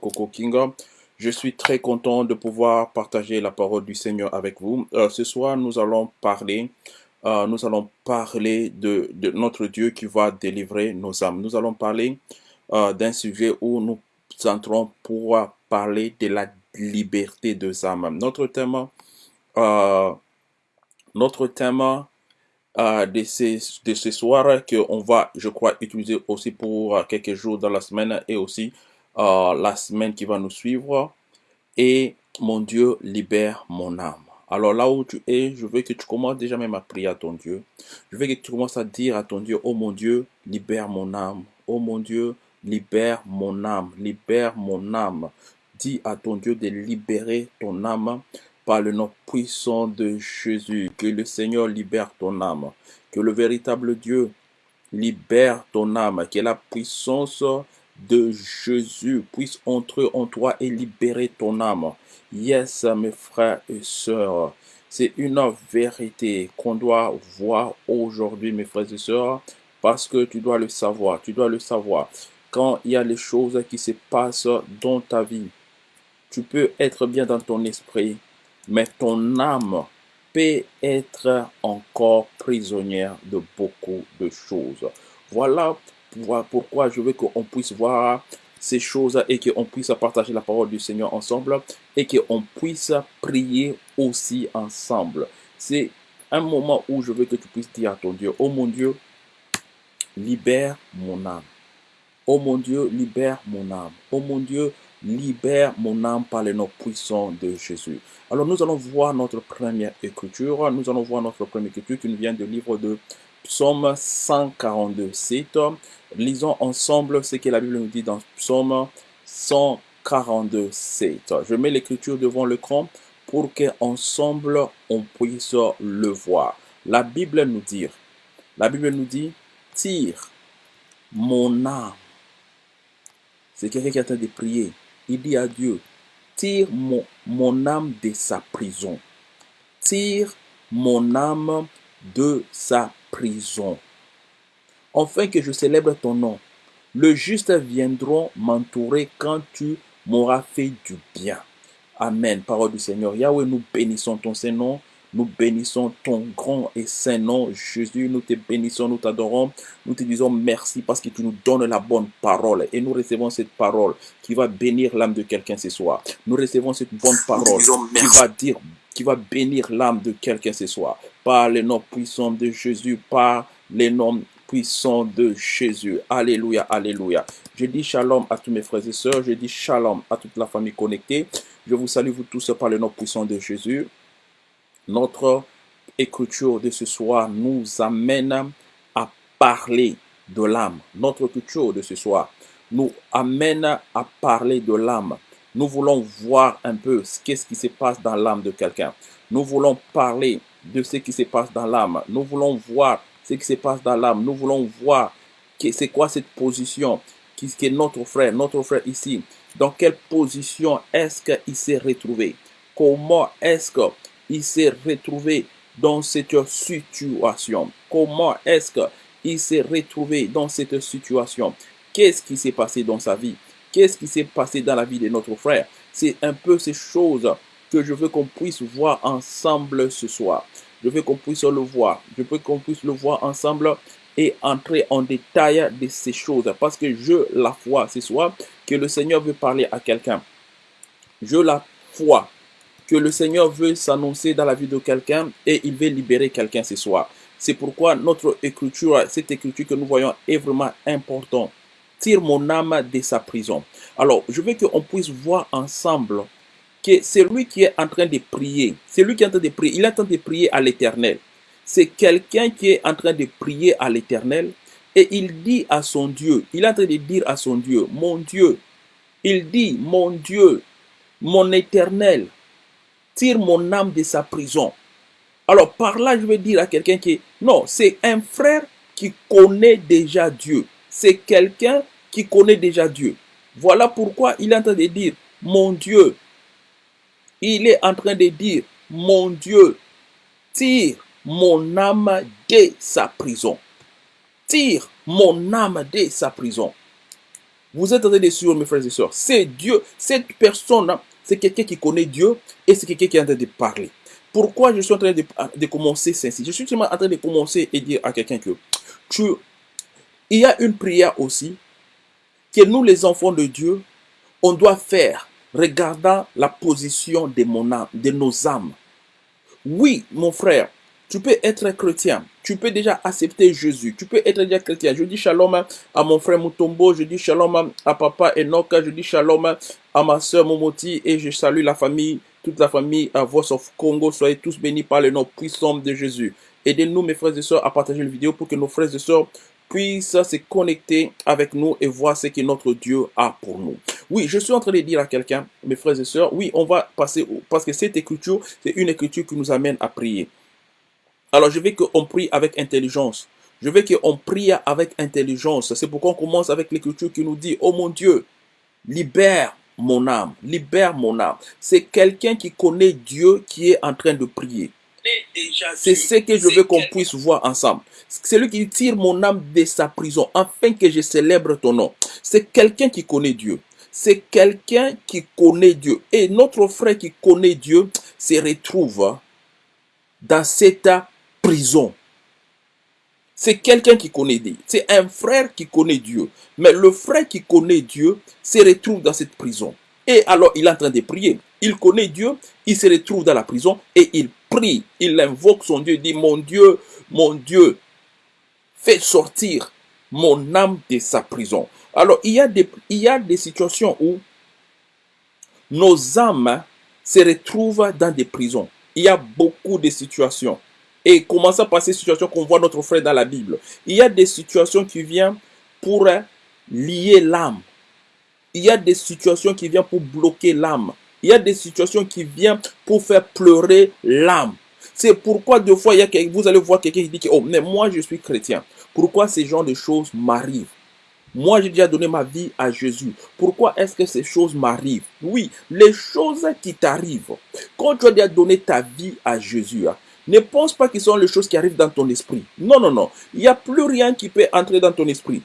Coco King. Je suis très content de pouvoir partager la parole du Seigneur avec vous. Euh, ce soir, nous allons parler, euh, nous allons parler de, notre Dieu qui va délivrer nos âmes. Nous allons parler euh, d'un sujet où nous entrons pour parler de la liberté des âmes. Notre thème, notre thème de, ces, de ce soir qu'on va, je crois, utiliser aussi pour quelques jours dans la semaine et aussi euh, la semaine qui va nous suivre. Et mon Dieu, libère mon âme. Alors là où tu es, je veux que tu commences déjà même à prier à ton Dieu. Je veux que tu commences à dire à ton Dieu, oh mon Dieu, libère mon âme. Oh mon Dieu, libère mon âme. Libère mon âme. Dis à ton Dieu de libérer ton âme par le nom puissant de Jésus. Que le Seigneur libère ton âme. Que le véritable Dieu libère ton âme. Que la puissance de Jésus puisse entrer en toi et libérer ton âme. Yes, mes frères et sœurs. C'est une vérité qu'on doit voir aujourd'hui, mes frères et sœurs, parce que tu dois le savoir. Tu dois le savoir. Quand il y a les choses qui se passent dans ta vie, tu peux être bien dans ton esprit, mais ton âme peut être encore prisonnière de beaucoup de choses. Voilà pourquoi je veux qu'on puisse voir ces choses et qu'on puisse partager la parole du Seigneur ensemble et qu'on puisse prier aussi ensemble. C'est un moment où je veux que tu puisses dire à ton Dieu, oh mon Dieu, libère mon âme. Oh mon Dieu, libère mon âme. Oh mon Dieu, libère mon âme par le nom puissant de Jésus. Alors nous allons voir notre première écriture. Nous allons voir notre première écriture qui nous vient du livre de Psaume 142, 7. Lisons ensemble ce que la Bible nous dit dans Psaume 142, 7. Je mets l'écriture devant l'écran pour qu'ensemble on puisse le voir. La Bible nous dit, la Bible nous dit, tire mon âme. C'est quelqu'un qui est en train de prier il dit à Dieu, tire mon, mon âme de sa prison. Tire mon âme de sa prison. Enfin que je célèbre ton nom. Le juste viendront m'entourer quand tu m'auras fait du bien. Amen. Parole du Seigneur. Yahweh, nous bénissons ton Saint-Nom. Nous bénissons ton grand et saint nom, Jésus. Nous te bénissons, nous t'adorons. Nous te disons merci parce que tu nous donnes la bonne parole. Et nous recevons cette parole qui va bénir l'âme de quelqu'un ce soir. Nous recevons cette bonne parole qui va dire, qui va bénir l'âme de quelqu'un ce soir. Par les noms puissants de Jésus, par les noms de Jésus. Alléluia, alléluia. Je dis shalom à tous mes frères et sœurs. Je dis shalom à toute la famille connectée. Je vous salue vous tous par le nom puissant de Jésus. Notre écriture de ce soir nous amène à parler de l'âme. Notre écriture de ce soir nous amène à parler de l'âme. Nous voulons voir un peu qu'est-ce qui se passe dans l'âme de quelqu'un. Nous voulons parler de ce qui se passe dans l'âme. Nous voulons voir ce qui se passe dans l'âme. Nous voulons voir c'est quoi cette position qui est notre frère, notre frère ici. Dans quelle position est-ce qu'il s'est retrouvé? Comment est-ce que il s'est retrouvé dans cette situation? Comment est-ce qu'il s'est retrouvé dans cette situation? Qu'est-ce qui s'est passé dans sa vie? Qu'est-ce qui s'est passé dans la vie de notre frère? C'est un peu ces choses que je veux qu'on puisse voir ensemble ce soir. Je veux qu'on puisse le voir. Je veux qu'on puisse le voir ensemble et entrer en détail de ces choses. Parce que je la foi ce soir que le Seigneur veut parler à quelqu'un. Je la foi que le Seigneur veut s'annoncer dans la vie de quelqu'un et il veut libérer quelqu'un ce soir. C'est pourquoi notre écriture, cette écriture que nous voyons est vraiment importante. Tire mon âme de sa prison. Alors, je veux qu'on puisse voir ensemble que c'est lui qui est en train de prier. C'est lui qui est en train de prier. Il est en train de prier à l'éternel. C'est quelqu'un qui est en train de prier à l'éternel et il dit à son Dieu, il est en train de dire à son Dieu, mon Dieu, il dit, mon Dieu, mon éternel, tire mon âme de sa prison. Alors par là, je veux dire à quelqu'un qui... Non, c'est un frère qui connaît déjà Dieu. C'est quelqu'un qui connaît déjà Dieu. Voilà pourquoi il est en train de dire, mon Dieu. Il est en train de dire, mon Dieu, tire mon âme de sa prison. Tire mon âme de sa prison. Vous êtes en train de suivre, mes frères et sœurs. C'est Dieu. Cette personne, c'est quelqu'un qui connaît Dieu et c'est quelqu'un qui est en train de parler. Pourquoi je suis en train de, commencer ceci? Je suis seulement en train de commencer et dire à quelqu'un que tu, il y a une prière aussi que nous, les enfants de Dieu, on doit faire regardant la position de, mon âme, de nos âmes. Oui, mon frère, tu peux être chrétien. Tu peux déjà accepter Jésus. Tu peux être déjà chrétien. Je dis shalom à mon frère Mutombo. Je dis shalom à papa Enoch. Je dis shalom à ma soeur Momoti. Et je salue la famille, toute la famille à Voice of Congo. Soyez tous bénis par le nom puissant de Jésus. Aidez-nous, mes frères et sœurs, à partager la vidéo pour que nos frères et sœurs puissent se connecter avec nous et voir ce que notre Dieu a pour nous. Oui, je suis en train de dire à quelqu'un, mes frères et sœurs, oui, on va passer, parce que cette écriture, c'est une écriture qui nous amène à prier. Alors, je veux qu'on prie avec intelligence. Je veux qu'on prie avec intelligence. C'est pourquoi on commence avec l'écriture qui nous dit, oh mon Dieu, libère mon âme, libère mon âme. C'est quelqu'un qui connaît Dieu qui est en train de prier. C'est ce que je veux qu'on puisse voir ensemble. C'est lui qui tire mon âme de sa prison afin que je célèbre ton nom. C'est quelqu'un qui connaît Dieu. C'est quelqu'un qui connaît Dieu. Et notre frère qui connaît Dieu se retrouve dans cette prison. C'est quelqu'un qui connaît Dieu. C'est un frère qui connaît Dieu. Mais le frère qui connaît Dieu se retrouve dans cette prison. Et alors, il est en train de prier. Il connaît Dieu, il se retrouve dans la prison et il prie. Il invoque son Dieu, il dit, mon Dieu, mon Dieu, fais sortir mon âme de sa prison. Alors, il y a des, il y a des situations où nos âmes se retrouvent dans des prisons. Il y a beaucoup de situations. Et commençons par ces situations qu'on voit notre frère dans la Bible? Il y a des situations qui viennent pour lier l'âme. Il y a des situations qui viennent pour bloquer l'âme. Il y a des situations qui viennent pour faire pleurer l'âme. C'est pourquoi deux fois, il y a, vous allez voir quelqu'un qui dit que, oh, mais moi je suis chrétien. Pourquoi ces genres de choses m'arrivent? Moi, j'ai déjà donné ma vie à Jésus. Pourquoi est-ce que ces choses m'arrivent? Oui, les choses qui t'arrivent. Quand tu as déjà donné ta vie à Jésus, hein, ne pense pas ce sont les choses qui arrivent dans ton esprit. Non, non, non. Il n'y a plus rien qui peut entrer dans ton esprit.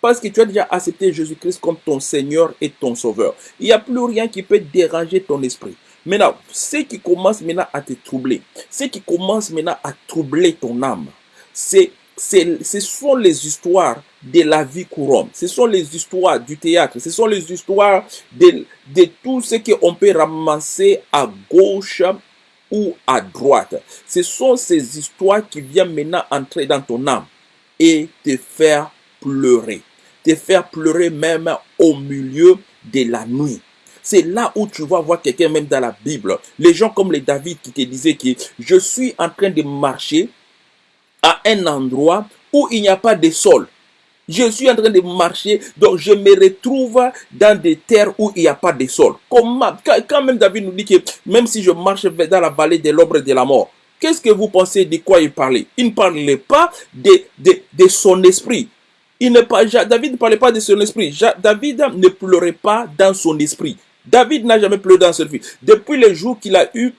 Parce que tu as déjà accepté Jésus-Christ comme ton Seigneur et ton Sauveur. Il n'y a plus rien qui peut déranger ton esprit. Maintenant, ce qui commence maintenant à te troubler, ce qui commence maintenant à troubler ton âme, c'est ce sont les histoires de la vie courante. Ce sont les histoires du théâtre. Ce sont les histoires de, de tout ce qu'on peut ramasser à gauche ou à droite. Ce sont ces histoires qui viennent maintenant entrer dans ton âme et te faire pleurer. Te faire pleurer même au milieu de la nuit. C'est là où tu vas voir quelqu'un même dans la Bible. Les gens comme les David qui te disaient que je suis en train de marcher à un endroit où il n'y a pas de sol. Je suis en train de marcher, donc je me retrouve dans des terres où il n'y a pas de sol. Comment, quand même David nous dit que même si je marche dans la vallée de l'ombre de la mort, qu'est-ce que vous pensez de quoi il parlait? Il ne parlait pas de, de, de son esprit. Il ne, David ne parlait pas de son esprit. David ne pleurait pas dans son esprit. David n'a jamais pleuré dans son esprit. Depuis le jour qu'il a eu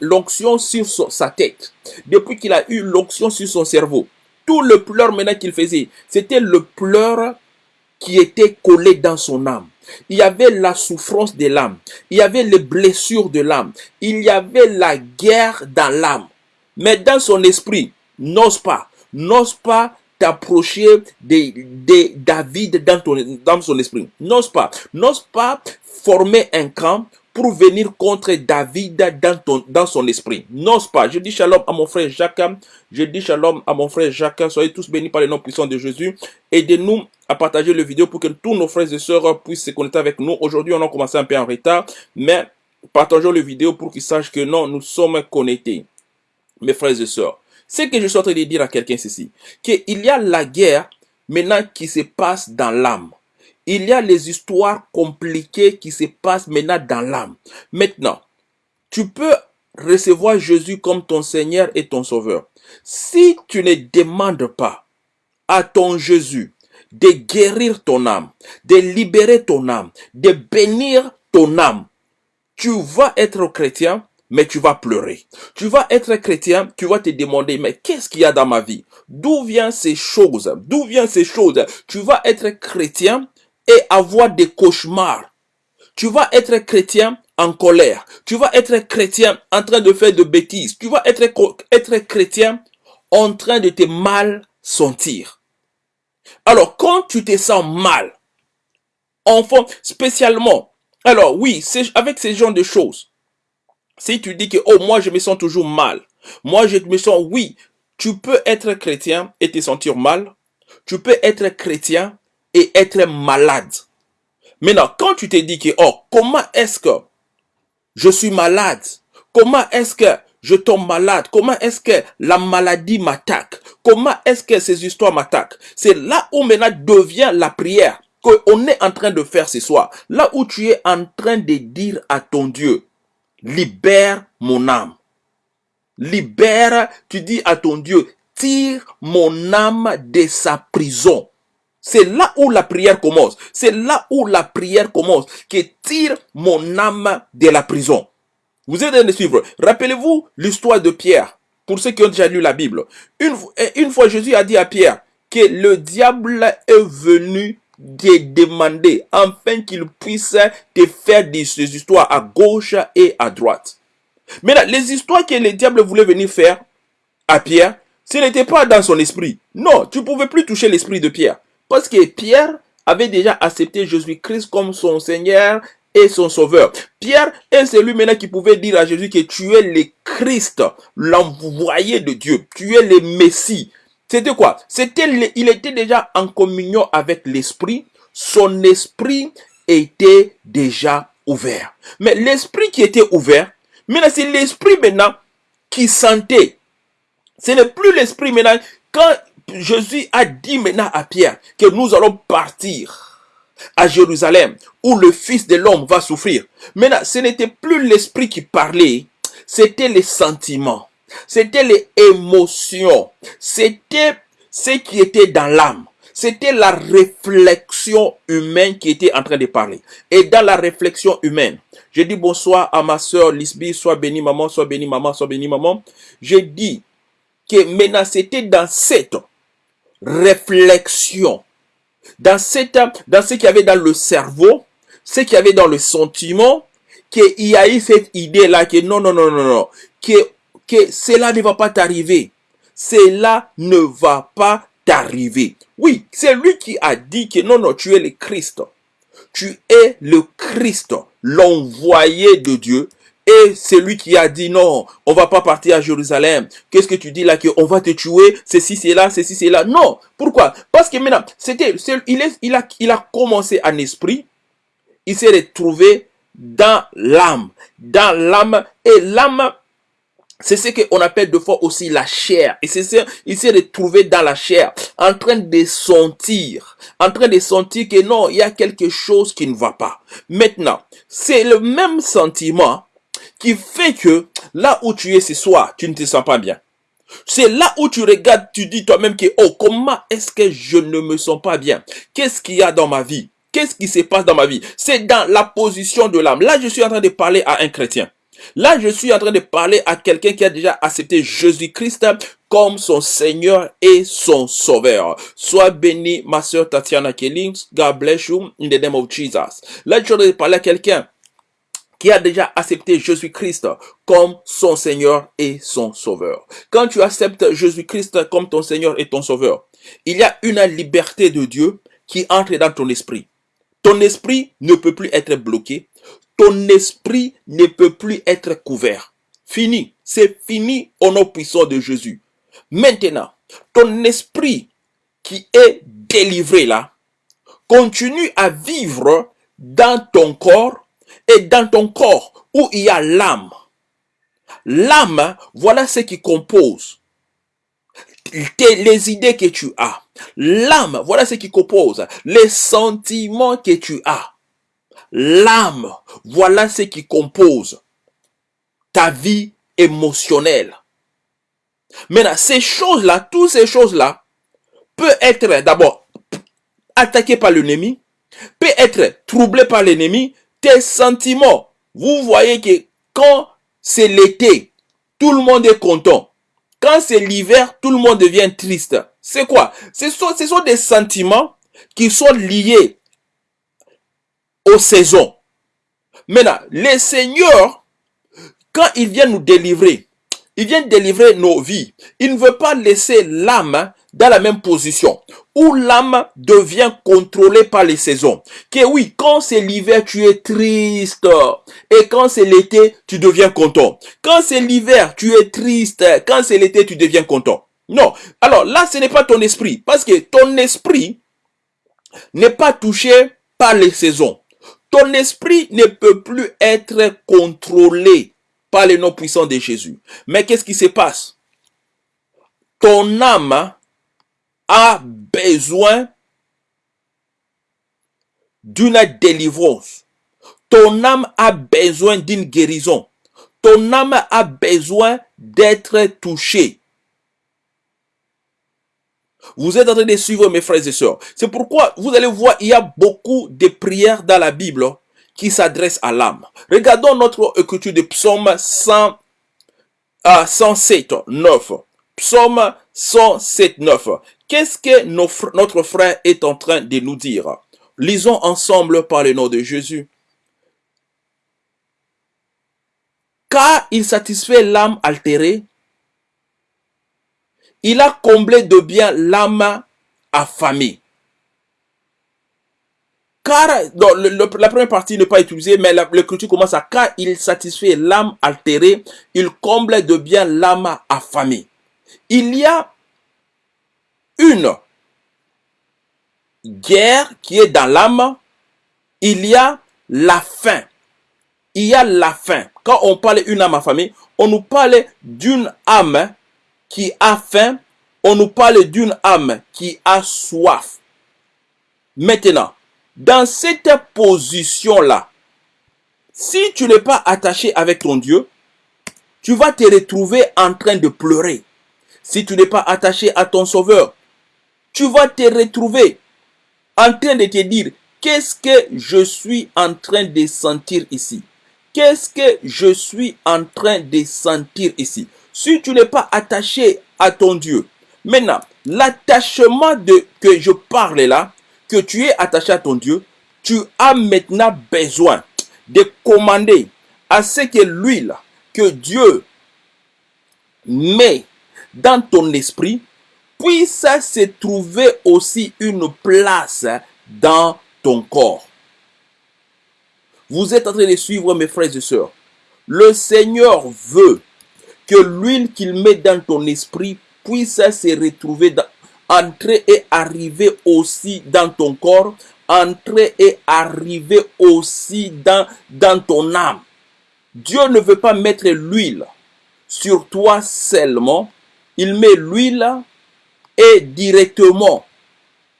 l'onction sur sa tête, depuis qu'il a eu l'onction sur son cerveau, tout le pleur maintenant qu'il faisait, c'était le pleur qui était collé dans son âme. Il y avait la souffrance de l'âme. Il y avait les blessures de l'âme. Il y avait la guerre dans l'âme. Mais dans son esprit, n'ose pas, n'ose pas t'approcher de, David dans, ton, son esprit. N'ose pas, n'ose pas former un camp pour venir contre David dans, ton, dans son esprit. N'ose pas. Je dis shalom à mon frère Jacques. Je dis shalom à mon frère Jacques. Soyez tous bénis par le nom puissant de Jésus. Aidez-nous à partager le vidéo pour que tous nos frères et sœurs puissent se connecter avec nous. Aujourd'hui, on a commencé un peu en retard, mais partageons le vidéo pour qu'ils sachent que non, nous sommes connectés. Mes frères et sœurs, ce que je suis en train de dire à quelqu'un, ceci, qu'il y a la guerre maintenant qui se passe dans l'âme. Il y a les histoires compliquées qui se passent maintenant dans l'âme. Maintenant, tu peux recevoir Jésus comme ton Seigneur et ton Sauveur. Si tu ne demandes pas à ton Jésus de guérir ton âme, de libérer ton âme, de bénir ton âme, tu vas être chrétien, mais tu vas pleurer. Tu vas être chrétien, tu vas te demander, mais qu'est-ce qu'il y a dans ma vie? D'où viennent ces choses? D'où viennent ces choses? Tu vas être chrétien, et avoir des cauchemars. Tu vas être chrétien en colère. Tu vas être chrétien en train de faire de bêtises. Tu vas être, chrétien en train de te mal sentir. Alors, quand tu te sens mal, enfant, spécialement, alors oui, avec ces genres de choses, si tu dis que, oh, moi, je me sens toujours mal, moi, je me sens, oui, tu peux être chrétien et te sentir mal, tu peux être chrétien et être malade. Maintenant, quand tu te dis que, oh, comment est-ce que je suis malade? Comment est-ce que je tombe malade? Comment est-ce que la maladie m'attaque? Comment est-ce que ces histoires m'attaquent? C'est là où maintenant devient la prière qu'on est en train de faire ce soir. Là où tu es en train de dire à ton Dieu, libère mon âme. Libère, tu dis à ton Dieu, tire mon âme de sa prison. C'est là où la prière commence. C'est là où la prière commence. Que tire mon âme de la prison. Vous êtes en train de suivre. Rappelez-vous l'histoire de Pierre. Pour ceux qui ont déjà lu la Bible. Une, fois Jésus a dit à Pierre que le diable est venu te demander afin qu'il puisse te faire des, des histoires à gauche et à droite. Mais là, les histoires que le diable voulait venir faire à Pierre, ce n'était pas dans son esprit. Non, tu ne pouvais plus toucher l'esprit de Pierre. Parce que Pierre avait déjà accepté Jésus-Christ comme son Seigneur et son Sauveur. Pierre est celui maintenant qui pouvait dire à Jésus que tu es le Christ, l'envoyé de Dieu. Tu es le Messie. C'était quoi? C'était il était déjà en communion avec l'esprit. Son esprit était déjà ouvert. Mais l'esprit qui était ouvert, maintenant c'est l'esprit maintenant qui sentait. Ce n'est plus l'esprit maintenant. Quand Jésus a dit maintenant à Pierre que nous allons partir à Jérusalem où le Fils de l'homme va souffrir. Maintenant, ce n'était plus l'esprit qui parlait, c'était les sentiments. C'était les émotions. C'était ce qui était dans l'âme. C'était la réflexion humaine qui était en train de parler. Et dans la réflexion humaine, je dis bonsoir à ma soeur Lisby, soit béni maman, soit béni maman, soit béni maman. Je dis que maintenant c'était dans cette réflexion, dans, cette, dans ce qu'il y avait dans le cerveau, ce qu'il y avait dans le sentiment, qu'il y a eu cette idée-là que non, non, non, non, non, que que cela ne va pas t'arriver. Cela ne va pas t'arriver. Oui, c'est lui qui a dit que non, non, tu es le Christ. Tu es le Christ, l'envoyé de Dieu. Et c'est lui qui a dit non, on va pas partir à Jérusalem. Qu'est-ce que tu dis là qu'on va te tuer, ceci, c'est là, ceci, c'est là. Non. Pourquoi? Parce que maintenant, c'était, il, est, il a commencé en esprit. Il s'est retrouvé dans l'âme. Dans l'âme. Et l'âme c'est ce qu'on appelle de fois aussi la chair. Et c'est ça, il s'est retrouvé dans la chair, en train de sentir, en train de sentir que non, il y a quelque chose qui ne va pas. Maintenant, c'est le même sentiment qui fait que là où tu es ce soir, tu ne te sens pas bien. C'est là où tu regardes, tu dis toi-même que, oh, comment est-ce que je ne me sens pas bien? Qu'est-ce qu'il y a dans ma vie? Qu'est-ce qui se passe dans ma vie? C'est dans la position de l'âme. Là, je suis en train de parler à un chrétien. Là, je suis en train de parler à quelqu'un qui a déjà accepté Jésus-Christ comme son Seigneur et son Sauveur. Sois béni, ma soeur Tatiana Kellings. God bless you in the name of Jesus. Là, je suis en train de parler à quelqu'un qui a déjà accepté Jésus-Christ comme son Seigneur et son Sauveur. Quand tu acceptes Jésus-Christ comme ton Seigneur et ton Sauveur, il y a une liberté de Dieu qui entre dans ton esprit. Ton esprit ne peut plus être bloqué ton esprit ne peut plus être couvert. Fini. C'est fini au nom puissant de Jésus. Maintenant, ton esprit qui est délivré là, continue à vivre dans ton corps et dans ton corps où il y a l'âme. L'âme, voilà ce qui compose les idées que tu as. L'âme, voilà ce qui compose les sentiments que tu as l'âme, voilà ce qui compose ta vie émotionnelle. Maintenant, ces choses-là, toutes ces choses-là, peut être d'abord attaqué par l'ennemi, peut être troublé par l'ennemi, tes sentiments. Vous voyez que quand c'est l'été, tout le monde est content. Quand c'est l'hiver, tout le monde devient triste. C'est quoi? Ce ce sont des sentiments qui sont liés aux saisons. Maintenant, les seigneurs, quand ils viennent nous délivrer, ils viennent délivrer nos vies. Il ne veut pas laisser l'âme dans la même position où l'âme devient contrôlée par les saisons. Que oui, quand c'est l'hiver, tu es triste. Et quand c'est l'été, tu deviens content. Quand c'est l'hiver, tu es triste. Quand c'est l'été, tu deviens content. Non. Alors là, ce n'est pas ton esprit. Parce que ton esprit n'est pas touché par les saisons. Ton esprit ne peut plus être contrôlé par les noms puissants de Jésus. Mais qu'est-ce qui se passe? Ton âme a besoin d'une délivrance. Ton âme a besoin d'une guérison. Ton âme a besoin d'être touchée. Vous êtes en train de suivre mes frères et sœurs. C'est pourquoi vous allez voir, il y a beaucoup de prières dans la Bible qui s'adressent à l'âme. Regardons notre écriture de psaume 100, à 107, 9. Psaume 107, 9. Qu'est-ce que notre frère est en train de nous dire? Lisons ensemble par le nom de Jésus. Car il satisfait l'âme altérée, il a comblé de bien l'âme affamée. Car, la première partie n'est pas utilisée, mais l'écriture commence à car il satisfait l'âme altérée, il comble de bien l'âme affamée. Il y a une guerre qui est dans l'âme, il y a la faim. Il y a la faim. Quand on parle d'une âme affamée, on nous parle d'une âme qui a faim, on nous parle d'une âme qui a soif. Maintenant, dans cette position-là, si tu n'es pas attaché avec ton Dieu, tu vas te retrouver en train de pleurer. Si tu n'es pas attaché à ton Sauveur, tu vas te retrouver en train de te dire, qu'est-ce que je suis en train de sentir ici? Qu'est-ce que je suis en train de sentir ici? Si tu n'es pas attaché à ton Dieu, maintenant, l'attachement de que je parle là, que tu es attaché à ton Dieu, tu as maintenant besoin de commander à ce que l'huile que Dieu met dans ton esprit puisse se trouver aussi une place dans ton corps. Vous êtes en train de suivre mes frères et sœurs. Le Seigneur veut que l'huile qu'il met dans ton esprit puisse se retrouver, entrer et arriver aussi dans ton corps, entrer et arriver aussi dans, dans ton âme. Dieu ne veut pas mettre l'huile sur toi seulement, il met l'huile et directement,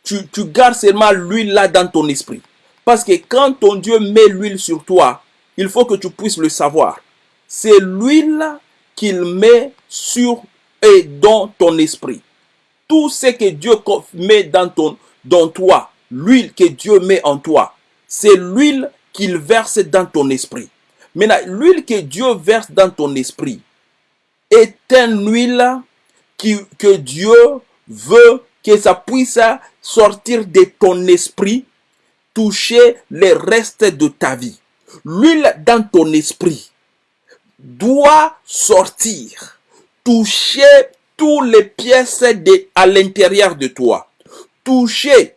tu, tu gardes seulement l'huile là dans ton esprit. Parce que quand ton Dieu met l'huile sur toi, il faut que tu puisses le savoir. C'est l'huile qu'il met sur et dans ton esprit. Tout ce que Dieu met dans, ton, dans toi, l'huile que Dieu met en toi, c'est l'huile qu'il verse dans ton esprit. Maintenant, l'huile que Dieu verse dans ton esprit est une huile qui, que Dieu veut que ça puisse sortir de ton esprit, toucher les restes de ta vie. L'huile dans ton esprit doit sortir, toucher toutes les pièces de, à l'intérieur de toi. Toucher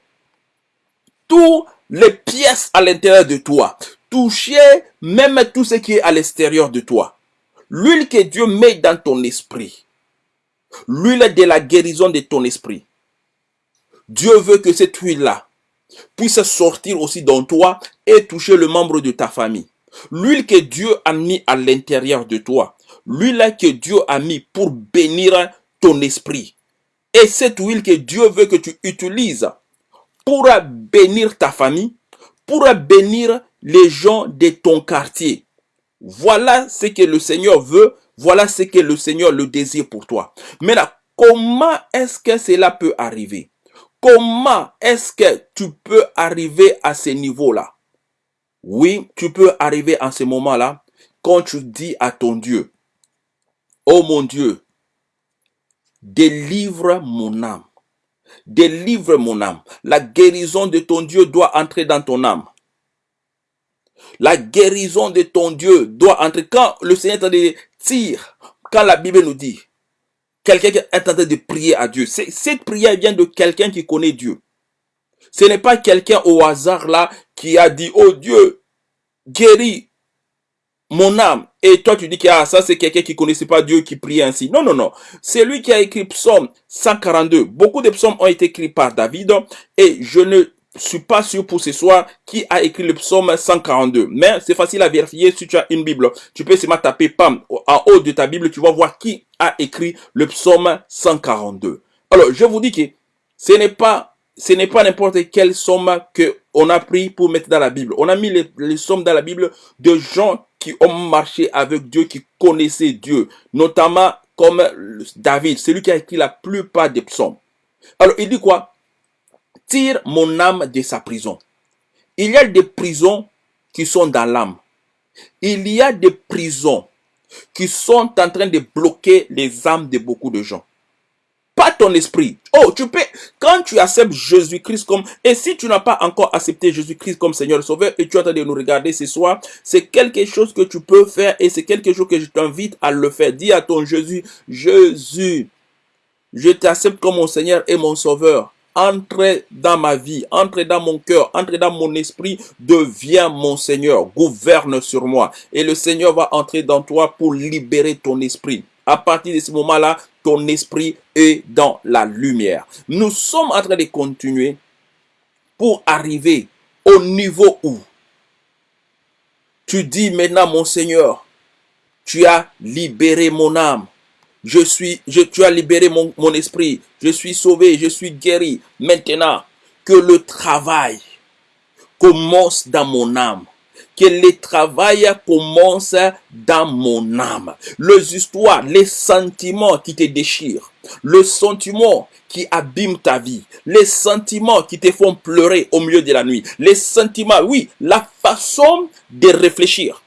toutes les pièces à l'intérieur de toi. Toucher même tout ce qui est à l'extérieur de toi. L'huile que Dieu met dans ton esprit l'huile de la guérison de ton esprit. Dieu veut que cette huile-là puisse sortir aussi dans toi et toucher le membre de ta famille. L'huile que Dieu a mis à l'intérieur de toi. L'huile que Dieu a mis pour bénir ton esprit. Et cette huile que Dieu veut que tu utilises pour bénir ta famille, pour bénir les gens de ton quartier. Voilà ce que le Seigneur veut voilà ce que le Seigneur le désire pour toi. Maintenant, comment est-ce que cela peut arriver? Comment est-ce que tu peux arriver à ce niveau-là? Oui, tu peux arriver à ce moment-là quand tu dis à ton Dieu, Oh mon Dieu, délivre mon âme. Délivre mon âme. La guérison de ton Dieu doit entrer dans ton âme. La guérison de ton Dieu doit entrer. Quand le Seigneur est en train de dire, quand la Bible nous dit, quelqu'un est en train de prier à Dieu, cette prière vient de quelqu'un qui connaît Dieu. Ce n'est pas quelqu'un au hasard là qui a dit, oh Dieu, guéris mon âme. Et toi, tu dis que ah, ça, c'est quelqu'un qui connaissait pas Dieu qui prie ainsi. Non, non, non. C'est lui qui a écrit Psaume 142. Beaucoup de psaumes ont été écrits par David. Et je ne suis pas sûr pour ce soir qui a écrit le psaume 142. Mais c'est facile à vérifier si tu as une Bible. Tu peux seulement taper PAM en haut de ta Bible. Tu vas voir qui a écrit le psaume 142. Alors, je vous dis que ce n'est pas ce n'est pas n'importe quelle somme que on a pris pour mettre dans la Bible. On a mis les, sommes dans la Bible de gens qui ont marché avec Dieu, qui connaissaient Dieu, notamment comme David, celui qui a écrit la plupart des psaumes. Alors, il dit quoi? Tire mon âme de sa prison. Il y a des prisons qui sont dans l'âme. Il y a des prisons qui sont en train de bloquer les âmes de beaucoup de gens ton esprit. Oh, tu peux, quand tu acceptes Jésus-Christ comme, et si tu n'as pas encore accepté Jésus-Christ comme Seigneur et Sauveur et tu es en train de nous regarder ce soir, c'est quelque chose que tu peux faire et c'est quelque chose que je t'invite à le faire. Dis à ton Jésus, Jésus, je t'accepte comme mon Seigneur et mon Sauveur. Entre dans ma vie, entre dans mon cœur, entre dans mon esprit, deviens mon Seigneur, gouverne sur moi. Et le Seigneur va entrer dans toi pour libérer ton esprit. À partir de ce moment-là, ton esprit est dans la lumière. Nous sommes en train de continuer pour arriver au niveau où tu dis maintenant, mon Seigneur, tu as libéré mon âme. Je suis, je, tu as libéré mon, mon esprit. Je suis sauvé, je suis guéri. Maintenant, que le travail commence dans mon âme que le travail commence dans mon âme. Les histoires, les sentiments qui te déchirent, le sentiment qui abîme ta vie, les sentiments qui te font pleurer au milieu de la nuit, les sentiments, oui, la façon de réfléchir.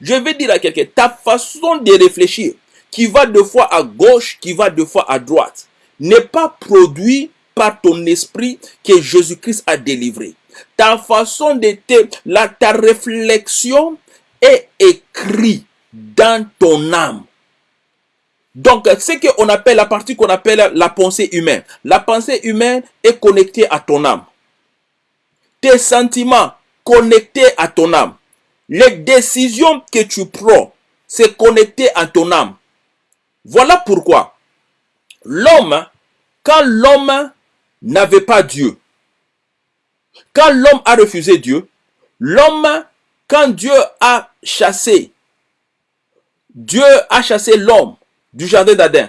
Je vais dire à quelqu'un, ta façon de réfléchir, qui va deux fois à gauche, qui va deux fois à droite, n'est pas produit par ton esprit que Jésus-Christ a délivré ta façon d'être, la, ta réflexion est écrite dans ton âme. Donc, c'est qu'on appelle la partie qu'on appelle la pensée humaine. La pensée humaine est connectée à ton âme. Tes sentiments connectés à ton âme. Les décisions que tu prends, c'est connecté à ton âme. Voilà pourquoi l'homme, quand l'homme n'avait pas Dieu, quand l'homme a refusé Dieu, l'homme, quand Dieu a chassé, Dieu a chassé l'homme du jardin d'Adam,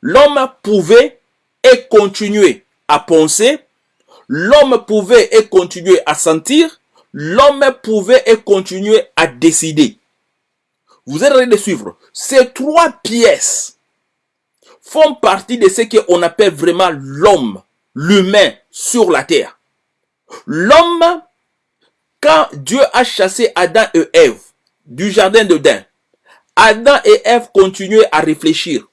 l'homme pouvait et continuer à penser, l'homme pouvait et continuer à sentir, l'homme pouvait et continuer à décider. Vous train de suivre. Ces trois pièces font partie de ce qu'on appelle vraiment l'homme, l'humain sur la terre. L'homme, quand Dieu a chassé Adam et Ève du jardin de d'Eden, Adam et Ève continuaient à réfléchir.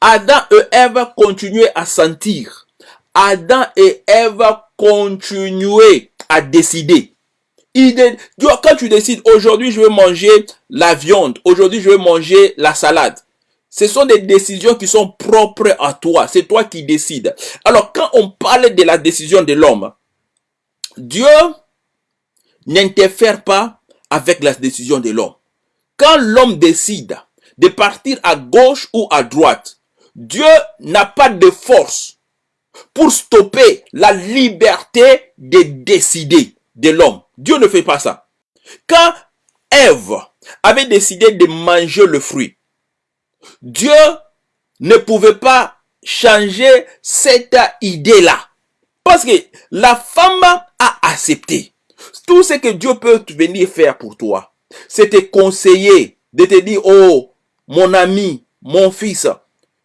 Adam et Ève continuaient à sentir. Adam et Ève continuaient à décider. Quand tu décides, aujourd'hui je vais manger la viande, aujourd'hui je vais manger la salade. Ce sont des décisions qui sont propres à toi. C'est toi qui décides. Alors quand on parle de la décision de l'homme, Dieu n'interfère pas avec la décision de l'homme. Quand l'homme décide de partir à gauche ou à droite, Dieu n'a pas de force pour stopper la liberté de décider de l'homme. Dieu ne fait pas ça. Quand Ève avait décidé de manger le fruit, Dieu ne pouvait pas changer cette idée-là. Parce que la femme a accepté. Tout ce que Dieu peut venir faire pour toi, c'est te conseiller, de te dire, oh, mon ami, mon fils,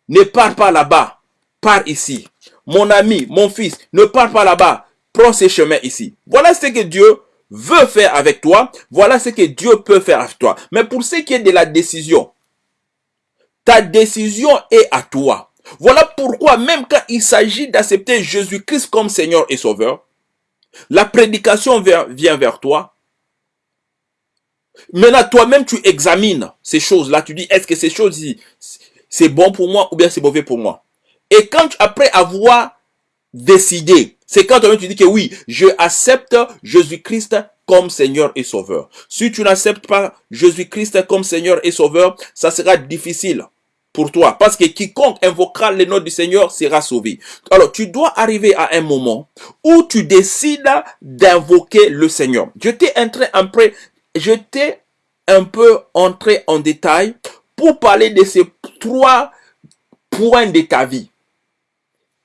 ne pars pas là-bas, pars ici. Mon ami, mon fils, ne pars pas là-bas, prends ce chemin ici. Voilà ce que Dieu veut faire avec toi. Voilà ce que Dieu peut faire avec toi. Mais pour ce qui est de la décision, ta décision est à toi. Voilà pourquoi même quand il s'agit d'accepter Jésus-Christ comme Seigneur et Sauveur, la prédication vient vers toi, Maintenant, toi-même, tu examines ces choses-là. Tu dis, est-ce que ces choses-ci, c'est bon pour moi ou bien c'est mauvais pour moi? Et quand, après avoir décidé, c'est quand toi-même tu dis que oui, je accepte Jésus-Christ comme Seigneur et Sauveur. Si tu n'acceptes pas Jésus-Christ comme Seigneur et Sauveur, ça sera difficile pour toi. Parce que quiconque invoquera le nom du Seigneur sera sauvé. Alors, tu dois arriver à un moment où tu décides d'invoquer le Seigneur. Je t'ai entré un peu, je t'ai un peu entré en détail pour parler de ces trois points de ta vie.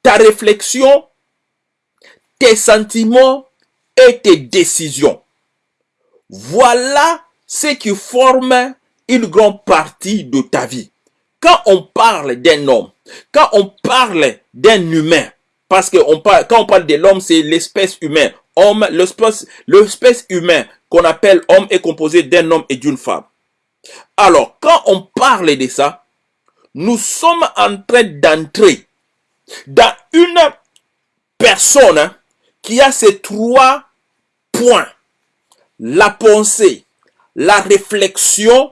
Ta réflexion, tes sentiments et tes décisions. Voilà ce qui forme une grande partie de ta vie. Quand on parle d'un homme, quand on parle d'un humain, parce que quand on parle de l'homme, c'est l'espèce humaine. Homme, l'espèce, humaine qu'on appelle homme est composé d'un homme et d'une femme. Alors, quand on parle de ça, nous sommes en train d'entrer dans une personne qui a ces trois points. La pensée, la réflexion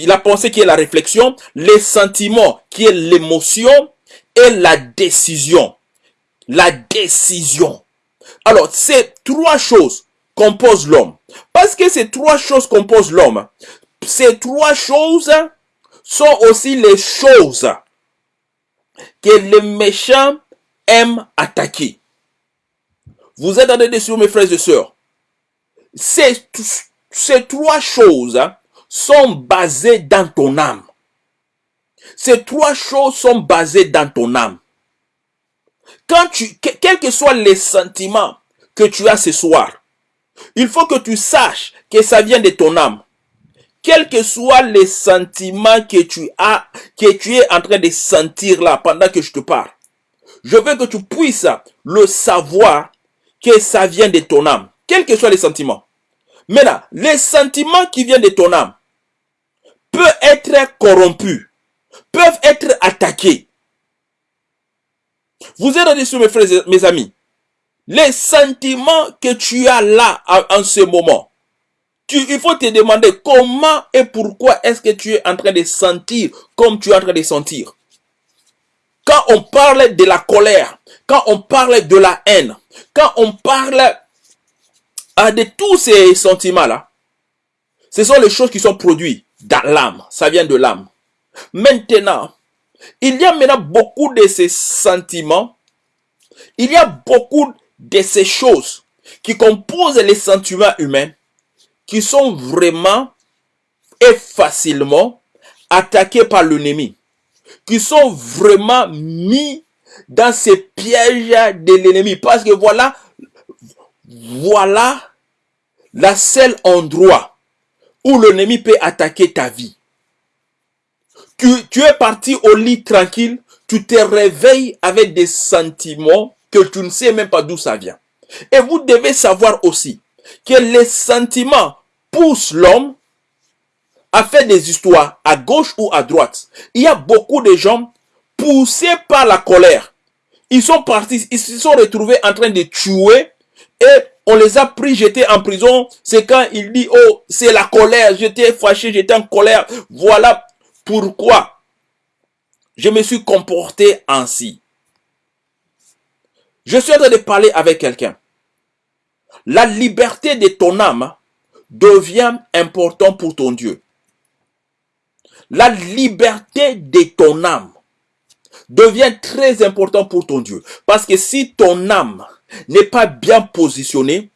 la pensée qui est la réflexion, les sentiments qui est l'émotion et la décision. La décision. Alors, ces trois choses composent l'homme. Parce que ces trois choses composent l'homme. Ces trois choses sont aussi les choses que les méchants aiment attaquer. Vous êtes en train mes frères et sœurs. Ces, ces trois choses sont basées dans ton âme. Ces trois choses sont basées dans ton âme. Quand tu, quels que soient les sentiments que tu as ce soir, il faut que tu saches que ça vient de ton âme. Quels que soient les sentiments que tu as, que tu es en train de sentir là pendant que je te parle, je veux que tu puisses le savoir que ça vient de ton âme. Quels que soient les sentiments. Maintenant, les sentiments qui viennent de ton âme peuvent être corrompus, peuvent être attaqués. Vous êtes sur mes frères mes amis. Les sentiments que tu as là en ce moment, il faut te demander comment et pourquoi est-ce que tu es en train de sentir comme tu es en train de sentir. Quand on parle de la colère, quand on parle de la haine, quand on parle de tous ces sentiments-là, ce sont les choses qui sont produites dans l'âme. Ça vient de l'âme. Maintenant, il y a maintenant beaucoup de ces sentiments. Il y a beaucoup de ces choses qui composent les sentiments humains qui sont vraiment et facilement attaqués par l'ennemi. Qui sont vraiment mis dans ces pièges de l'ennemi. Parce que voilà, voilà la seule endroit où l'ennemi peut attaquer ta vie. Tu, tu es parti au lit tranquille, tu te réveilles avec des sentiments que tu ne sais même pas d'où ça vient. Et vous devez savoir aussi que les sentiments poussent l'homme à faire des histoires à gauche ou à droite. Il y a beaucoup de gens poussés par la colère. Ils sont partis, ils se sont retrouvés en train de tuer et on les a pris, j'étais en prison. C'est quand il dit, oh, c'est la colère, j'étais fâché, j'étais en colère. Voilà pourquoi je me suis comporté ainsi. Je suis en train de parler avec quelqu'un. La liberté de ton âme devient importante pour ton Dieu. La liberté de ton âme devient très importante pour ton Dieu. Parce que si ton âme n'est pas bien positionné,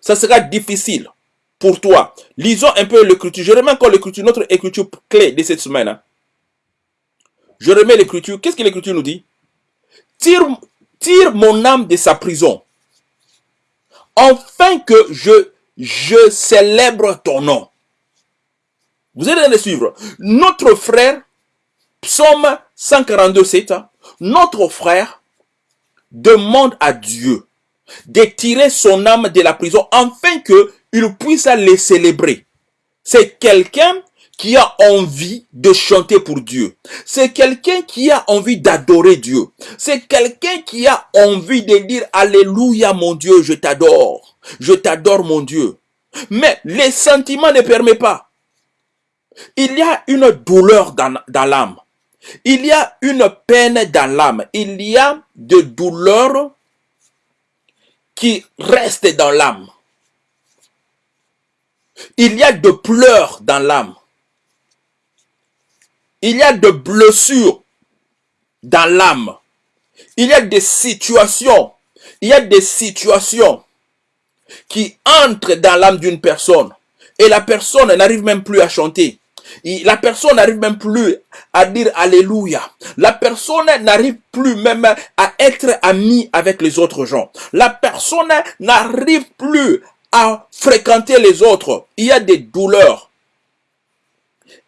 ça sera difficile pour toi. Lisons un peu l'écriture. Je remets encore l'écriture, notre écriture clé de cette semaine. Hein. Je remets l'écriture. Qu'est-ce que l'écriture nous dit? Tire, mon âme de sa prison, afin que je, je célèbre ton nom. Vous train de suivre. Notre frère, psaume 142, 7, hein. notre frère demande à Dieu de tirer son âme de la prison afin qu'il puisse les célébrer. C'est quelqu'un qui a envie de chanter pour Dieu. C'est quelqu'un qui a envie d'adorer Dieu. C'est quelqu'un qui a envie de dire Alléluia mon Dieu, je t'adore. Je t'adore mon Dieu. Mais les sentiments ne permettent pas. Il y a une douleur dans, dans l'âme. Il y a une peine dans l'âme. Il y a de douleurs qui restent dans l'âme. Il y a de pleurs dans l'âme. Il y a de blessures dans l'âme. Il y a des situations. Il y a des situations qui entrent dans l'âme d'une personne. Et la personne n'arrive même plus à chanter. La personne n'arrive même plus à dire Alléluia. La personne n'arrive plus même à être amie avec les autres gens. La personne n'arrive plus à fréquenter les autres. Il y a des douleurs.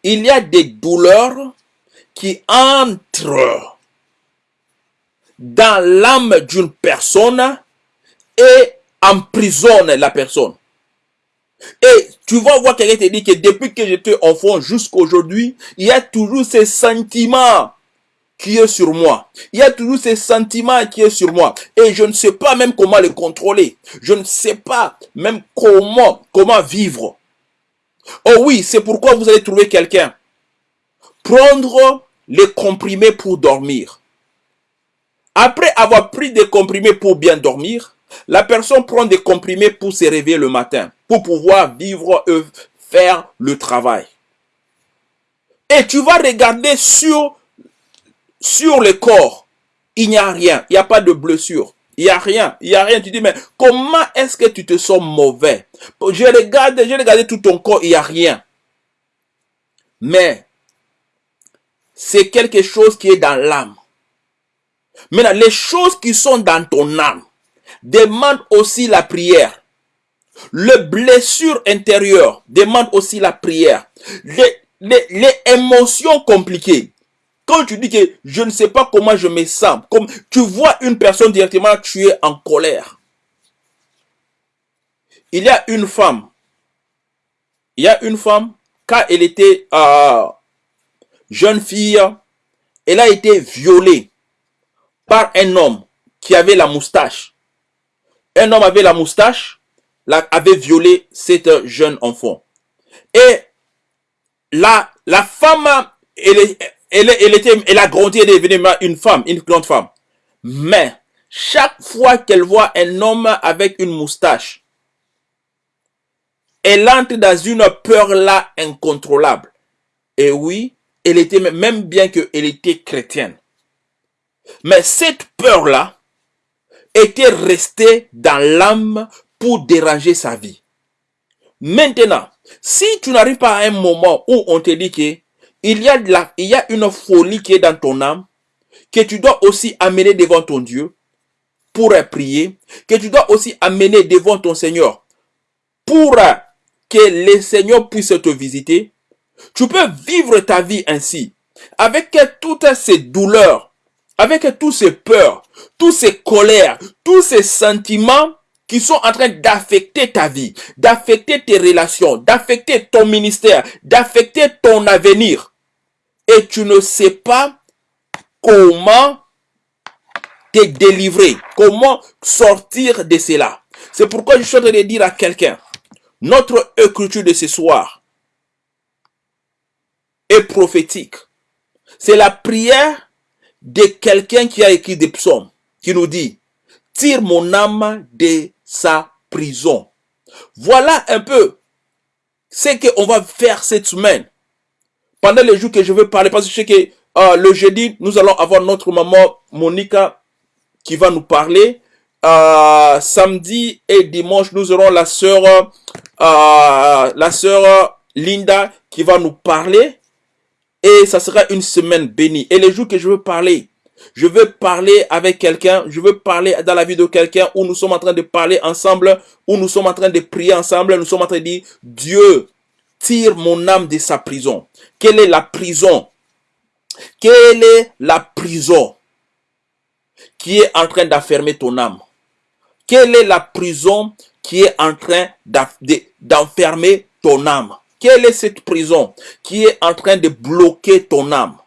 Il y a des douleurs qui entrent dans l'âme d'une personne et emprisonnent la personne. Et tu vas voir quelqu'un te dit que depuis que j'étais enfant jusqu'à aujourd'hui, il y a toujours ces sentiments qui est sur moi. Il y a toujours ces sentiments qui est sur moi. Et je ne sais pas même comment les contrôler. Je ne sais pas même comment, comment vivre. Oh oui, c'est pourquoi vous allez trouver quelqu'un. Prendre les comprimés pour dormir. Après avoir pris des comprimés pour bien dormir, la personne prend des comprimés pour se réveiller le matin, pour pouvoir vivre et faire le travail. Et tu vas regarder sur, sur le corps. Il n'y a rien. Il n'y a pas de blessure. Il n'y a rien. Il n'y a rien. Tu dis, mais comment est-ce que tu te sens mauvais? Je regarde, j'ai regardé tout ton corps, il n'y a rien. Mais, c'est quelque chose qui est dans l'âme. Maintenant, les choses qui sont dans ton âme, demande aussi la prière. Le blessure intérieure demande aussi la prière. Les, les, émotions compliquées. Quand tu dis que je ne sais pas comment je me sens, comme tu vois une personne directement, tu es en colère. Il y a une femme. Il y a une femme, quand elle était euh, jeune fille, elle a été violée par un homme qui avait la moustache un homme avait la moustache, avait violé cette jeune enfant. Et la, femme, elle, elle, elle, était, elle a grandi, elle est devenue une femme, une grande femme. Mais, chaque fois qu'elle voit un homme avec une moustache, elle entre dans une peur là incontrôlable. Et oui, elle était, même bien qu'elle était chrétienne. Mais cette peur là, était resté dans l'âme pour déranger sa vie. Maintenant, si tu n'arrives pas à un moment où on te dit que il y a y a une folie qui est dans ton âme, que tu dois aussi amener devant ton Dieu pour prier, que tu dois aussi amener devant ton Seigneur pour que le Seigneur puisse te visiter, tu peux vivre ta vie ainsi, avec toutes ces douleurs, avec toutes ces peurs, toutes ces colères, tous ces sentiments qui sont en train d'affecter ta vie, d'affecter tes relations, d'affecter ton ministère, d'affecter ton avenir. Et tu ne sais pas comment te délivrer, comment sortir de cela. C'est pourquoi je suis en train de dire à quelqu'un, notre écriture de ce soir est prophétique. C'est la prière de quelqu'un qui a écrit des psaumes qui nous dit, tire mon âme de sa prison. Voilà un peu ce qu'on va faire cette semaine. Pendant les jours que je veux parler, parce que je sais que euh, le jeudi, nous allons avoir notre maman Monica qui va nous parler. Euh, samedi et dimanche, nous aurons la sœur, euh, la sœur Linda qui va nous parler. Et ça sera une semaine bénie. Et les jours que je veux parler, je veux parler avec quelqu'un, je veux parler dans la vie de quelqu'un où nous sommes en train de parler ensemble, où nous sommes en train de prier ensemble, nous sommes en train de dire, Dieu, tire mon âme de sa prison. Quelle est la prison? Quelle est la prison qui est en train d'affermer ton âme? Quelle est la prison qui est en train d'enfermer ton âme? Quelle est cette prison qui est en train de bloquer ton âme?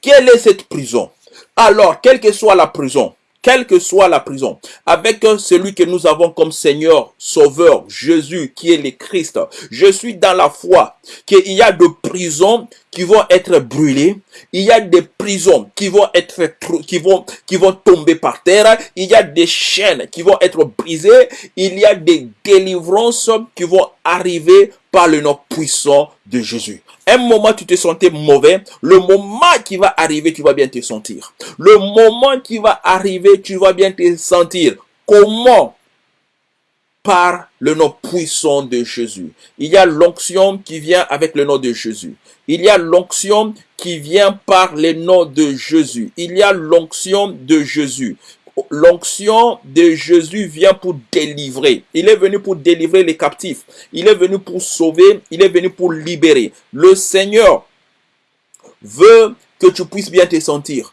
Quelle est cette prison? Alors, quelle que soit la prison, quelle que soit la prison, avec celui que nous avons comme Seigneur, Sauveur, Jésus, qui est le Christ. Je suis dans la foi qu'il y a de prisons qui vont être brûlées, il y a des prisons qui vont être qui vont qui vont tomber par terre, il y a des chaînes qui vont être brisées, il y a des délivrances qui vont arriver par le nom puissant de Jésus. Un moment, tu te sentais mauvais. Le moment qui va arriver, tu vas bien te sentir. Le moment qui va arriver, tu vas bien te sentir. Comment? Par le nom puissant de Jésus. Il y a l'onction qui vient avec le nom de Jésus. Il y a l'onction qui vient par le nom de Jésus. Il y a l'onction de Jésus l'onction de Jésus vient pour délivrer. Il est venu pour délivrer les captifs. Il est venu pour sauver. Il est venu pour libérer. Le Seigneur veut que tu puisses bien te sentir.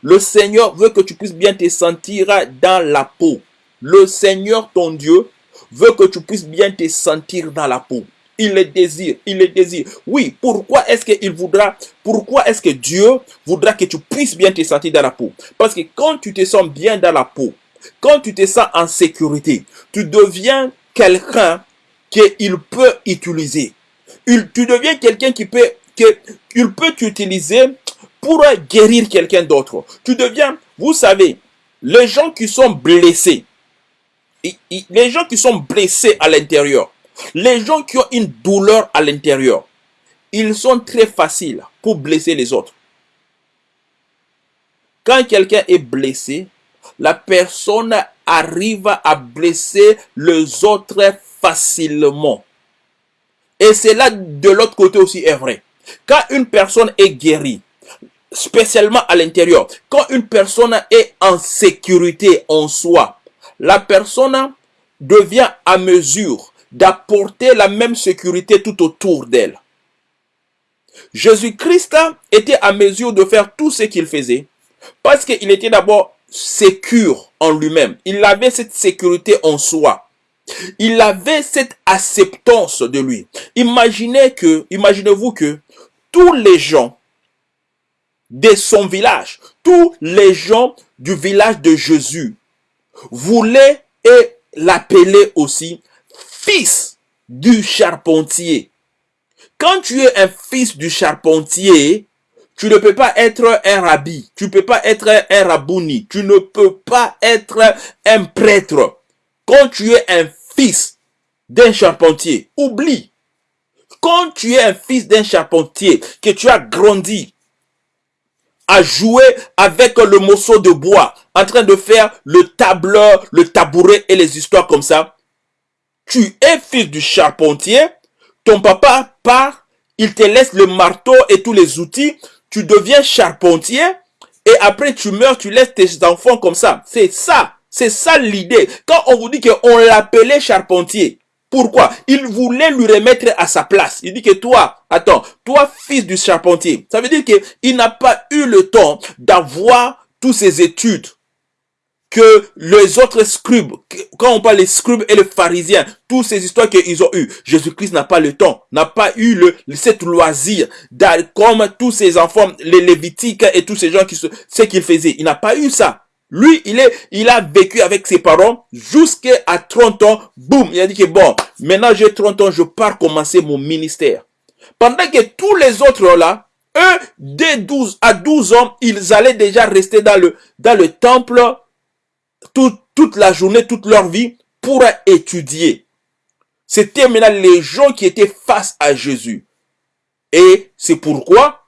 Le Seigneur veut que tu puisses bien te sentir dans la peau. Le Seigneur, ton Dieu, veut que tu puisses bien te sentir dans la peau. Il le désire, il le désire. Oui, pourquoi est-ce qu'il voudra, pourquoi est-ce que Dieu voudra que tu puisses bien te sentir dans la peau? Parce que quand tu te sens bien dans la peau, quand tu te sens en sécurité, tu deviens quelqu'un qu'il peut utiliser. tu deviens quelqu'un qui peut, qu'il peut t'utiliser pour guérir quelqu'un d'autre. Tu deviens, vous savez, les gens qui sont blessés, les gens qui sont blessés à l'intérieur, les gens qui ont une douleur à l'intérieur, ils sont très faciles pour blesser les autres. Quand quelqu'un est blessé, la personne arrive à blesser les autres facilement. Et c'est là de l'autre côté aussi est vrai. Quand une personne est guérie, spécialement à l'intérieur, quand une personne est en sécurité en soi, la personne devient à mesure d'apporter la même sécurité tout autour d'elle. Jésus-Christ était à mesure de faire tout ce qu'il faisait parce qu'il était d'abord sécure en lui-même. Il avait cette sécurité en soi. Il avait cette acceptance de lui. Imaginez que, imaginez-vous que tous les gens de son village, tous les gens du village de Jésus voulaient et l'appeler aussi fils du charpentier. Quand tu es un fils du charpentier, tu ne peux pas être un rabbi, tu ne peux pas être un rabouni, tu ne peux pas être un prêtre. Quand tu es un fils d'un charpentier, oublie. Quand tu es un fils d'un charpentier, que tu as grandi à jouer avec le morceau de bois, en train de faire le tableur, le tabouret et les histoires comme ça, tu es fils du charpentier, ton papa part, il te laisse le marteau et tous les outils, tu deviens charpentier, et après tu meurs, tu laisses tes enfants comme ça. C'est ça, c'est ça l'idée. Quand on vous dit qu'on l'appelait charpentier, pourquoi? Il voulait lui remettre à sa place. Il dit que toi, attends, toi fils du charpentier, ça veut dire qu'il n'a pas eu le temps d'avoir toutes ses études, que les autres scribes, quand on parle des scribes et les pharisiens, toutes ces histoires qu'ils ont eues, Jésus-Christ n'a pas le temps, n'a pas eu le, cette loisir, comme tous ces enfants, les Lévitiques et tous ces gens qui ce qu'ils faisaient. Il n'a pas eu ça. Lui, il est, il a vécu avec ses parents jusqu'à 30 ans. Boum, il a dit que bon, maintenant j'ai 30 ans, je pars commencer mon ministère. Pendant que tous les autres là, eux, dès 12 à 12 ans, ils allaient déjà rester dans le, dans le temple toute la journée, toute leur vie pour étudier. C'était maintenant les gens qui étaient face à Jésus. Et c'est pourquoi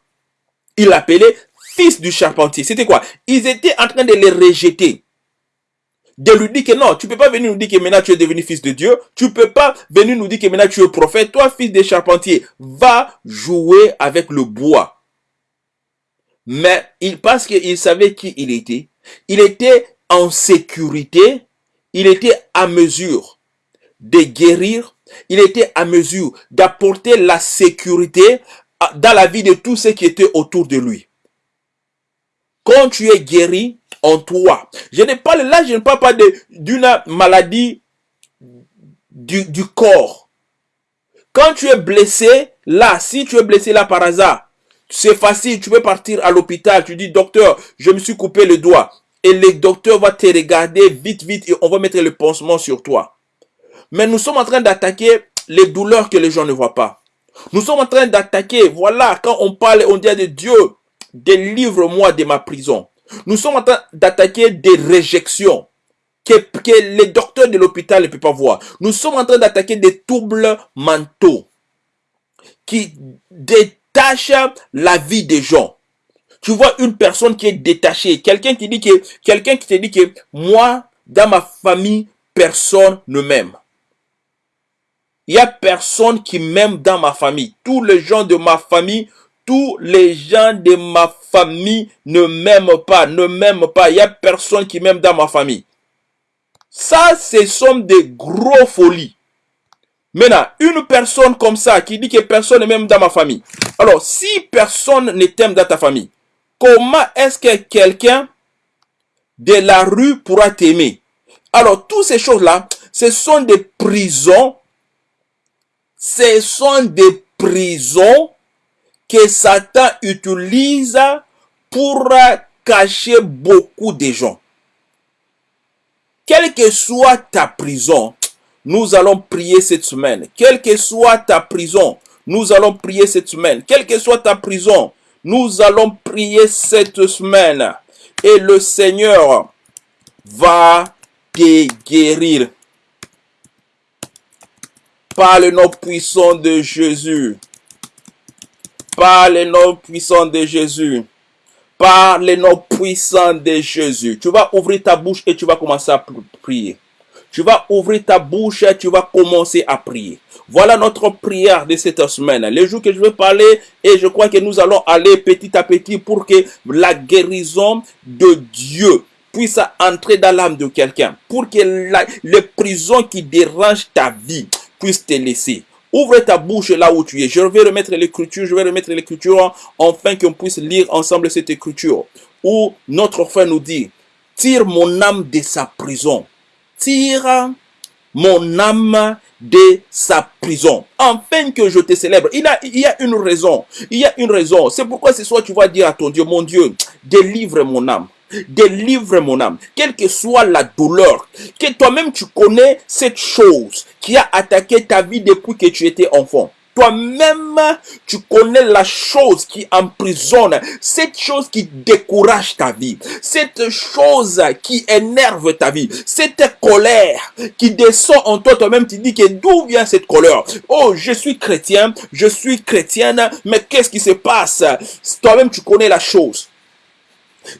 il l'appelait fils du charpentier. C'était quoi? Ils étaient en train de les rejeter. De lui dire que non, tu peux pas venir nous dire que maintenant tu es devenu fils de Dieu. Tu peux pas venir nous dire que maintenant tu es prophète. Toi, fils des charpentiers, va jouer avec le bois. Mais il, parce qu'il savait qui il était, il était en sécurité, il était à mesure de guérir, il était à mesure d'apporter la sécurité dans la vie de tous ceux qui étaient autour de lui. Quand tu es guéri en toi, je ne parle là, je ne parle pas d'une maladie du corps. Quand tu es blessé, là, si tu es blessé là par hasard, c'est facile, tu peux partir à l'hôpital, tu dis, docteur, je me suis coupé le doigt et le docteur va te regarder vite, vite et on va mettre le pansement sur toi. Mais nous sommes en train d'attaquer les douleurs que les gens ne voient pas. Nous sommes en train d'attaquer, voilà, quand on parle, on dit de Dieu, délivre-moi de ma prison. Nous sommes en train d'attaquer des réjections que, que les docteurs de l'hôpital ne peuvent pas voir. Nous sommes en train d'attaquer des troubles mentaux qui détachent la vie des gens. Tu vois une personne qui est détachée, quelqu'un qui dit que, quelqu'un qui te dit que moi, dans ma famille, personne ne m'aime. Il y a personne qui m'aime dans ma famille. Tous les gens de ma famille, tous les gens de ma famille ne m'aiment pas, ne m'aiment pas. Il y a personne qui m'aime dans ma famille. Ça, ce sont des gros folies. Maintenant, une personne comme ça qui dit que personne ne m'aime dans ma famille. Alors, si personne ne t'aime dans ta famille, comment est-ce que quelqu'un de la rue pourra t'aimer? Alors, toutes ces choses-là, ce sont des prisons ce sont des prisons que Satan utilise pour cacher beaucoup de gens. Quelle que soit ta prison, nous allons prier cette semaine. Quelle que soit ta prison, nous allons prier cette semaine. Quelle que soit ta prison, nous allons prier cette semaine. Et le Seigneur va te guérir par le nom puissant de Jésus. Par le nom puissant de Jésus. Par le nom puissant de Jésus. Tu vas ouvrir ta bouche et tu vas commencer à prier. Tu vas ouvrir ta bouche tu vas commencer à prier. Voilà notre prière de cette semaine. Les jours que je vais parler et je crois que nous allons aller petit à petit pour que la guérison de Dieu puisse entrer dans l'âme de quelqu'un. Pour que les prisons qui dérangent ta vie, puisse te laisser. Ouvre ta bouche là où tu es. Je vais remettre l'écriture, je vais remettre l'écriture afin qu'on puisse lire ensemble cette écriture. Où notre frère nous dit, tire mon âme de sa prison. Tire mon âme de sa prison. Afin que je te célèbre. Il, il y a une raison. Il y a une raison. C'est pourquoi ce soir tu vas dire à ton Dieu, mon Dieu, délivre mon âme. Délivre mon âme, quelle que soit la douleur, que toi-même tu connais cette chose qui a attaqué ta vie depuis que tu étais enfant. Toi-même, tu connais la chose qui emprisonne, cette chose qui décourage ta vie, cette chose qui énerve ta vie, cette colère qui descend en toi. Toi-même, tu dis que d'où vient cette colère? Oh, je suis chrétien, je suis chrétienne, mais qu'est-ce qui se passe? Toi-même, tu connais la chose.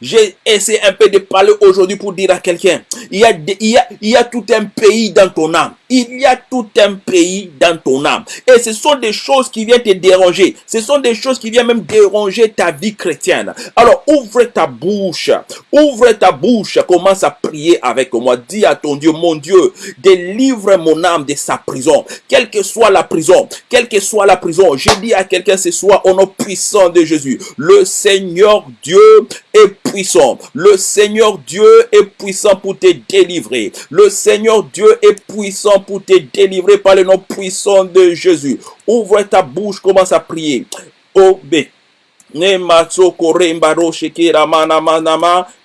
J'ai essayé un peu de parler aujourd'hui pour dire à quelqu'un, il, il y a tout un pays dans ton âme. Il y a tout un pays dans ton âme. Et ce sont des choses qui viennent te déranger. Ce sont des choses qui viennent même déranger ta vie chrétienne. Alors ouvre ta bouche. Ouvre ta bouche. Commence à prier avec moi. Dis à ton Dieu, mon Dieu, délivre mon âme de sa prison. Quelle que soit la prison. Quelle que soit la prison. Je dis à quelqu'un ce soir au nom puissant de Jésus. Le Seigneur Dieu est puissant. Le Seigneur Dieu est puissant pour te délivrer. Le Seigneur Dieu est puissant pour te délivrer par le nom puissant de Jésus. Ouvre ta bouche, commence à prier. Oh,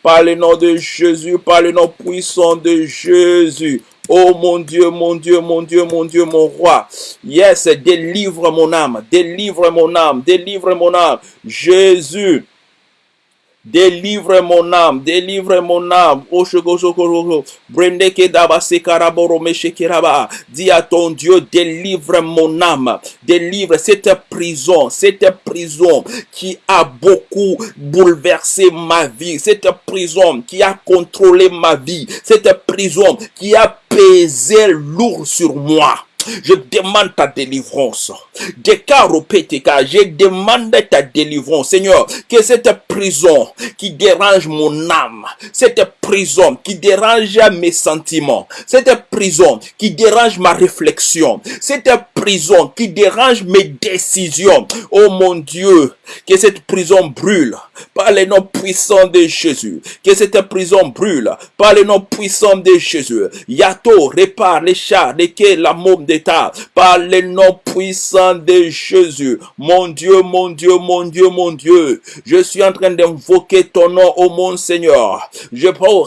par le nom de Jésus, par le nom puissant de Jésus. Oh mon Dieu, mon Dieu, mon Dieu, mon Dieu, mon roi. Yes, délivre mon âme, délivre mon âme, délivre mon âme. Jésus, Délivre mon âme, délivre mon âme. Dis à ton Dieu, délivre mon âme. Délivre cette prison, cette prison qui a beaucoup bouleversé ma vie. Cette prison qui a contrôlé ma vie. Cette prison qui a pesé lourd sur moi. Je demande ta délivrance. Je demande ta délivrance. Seigneur, que cette prison qui dérange mon âme, cette prison qui dérange mes sentiments, cette prison qui dérange ma réflexion, cette prison qui dérange mes décisions. Oh mon Dieu, que cette prison brûle par les noms puissants de Jésus. Que cette prison brûle par les noms puissants de Jésus. Yato répare les chars, lesquels la môme d'état par les noms puissants de Jésus. Mon Dieu, mon Dieu, mon Dieu, mon Dieu. Je suis en train d'invoquer ton nom, oh mon Seigneur. Je prends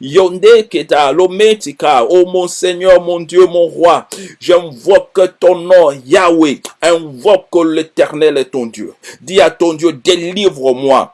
Yonde Keta Lometika, oh mon Seigneur, mon Dieu, mon roi. J'invoque ton nom, Yahweh. Invoque l'éternel est ton Dieu. Dis à ton Dieu, délivre-moi.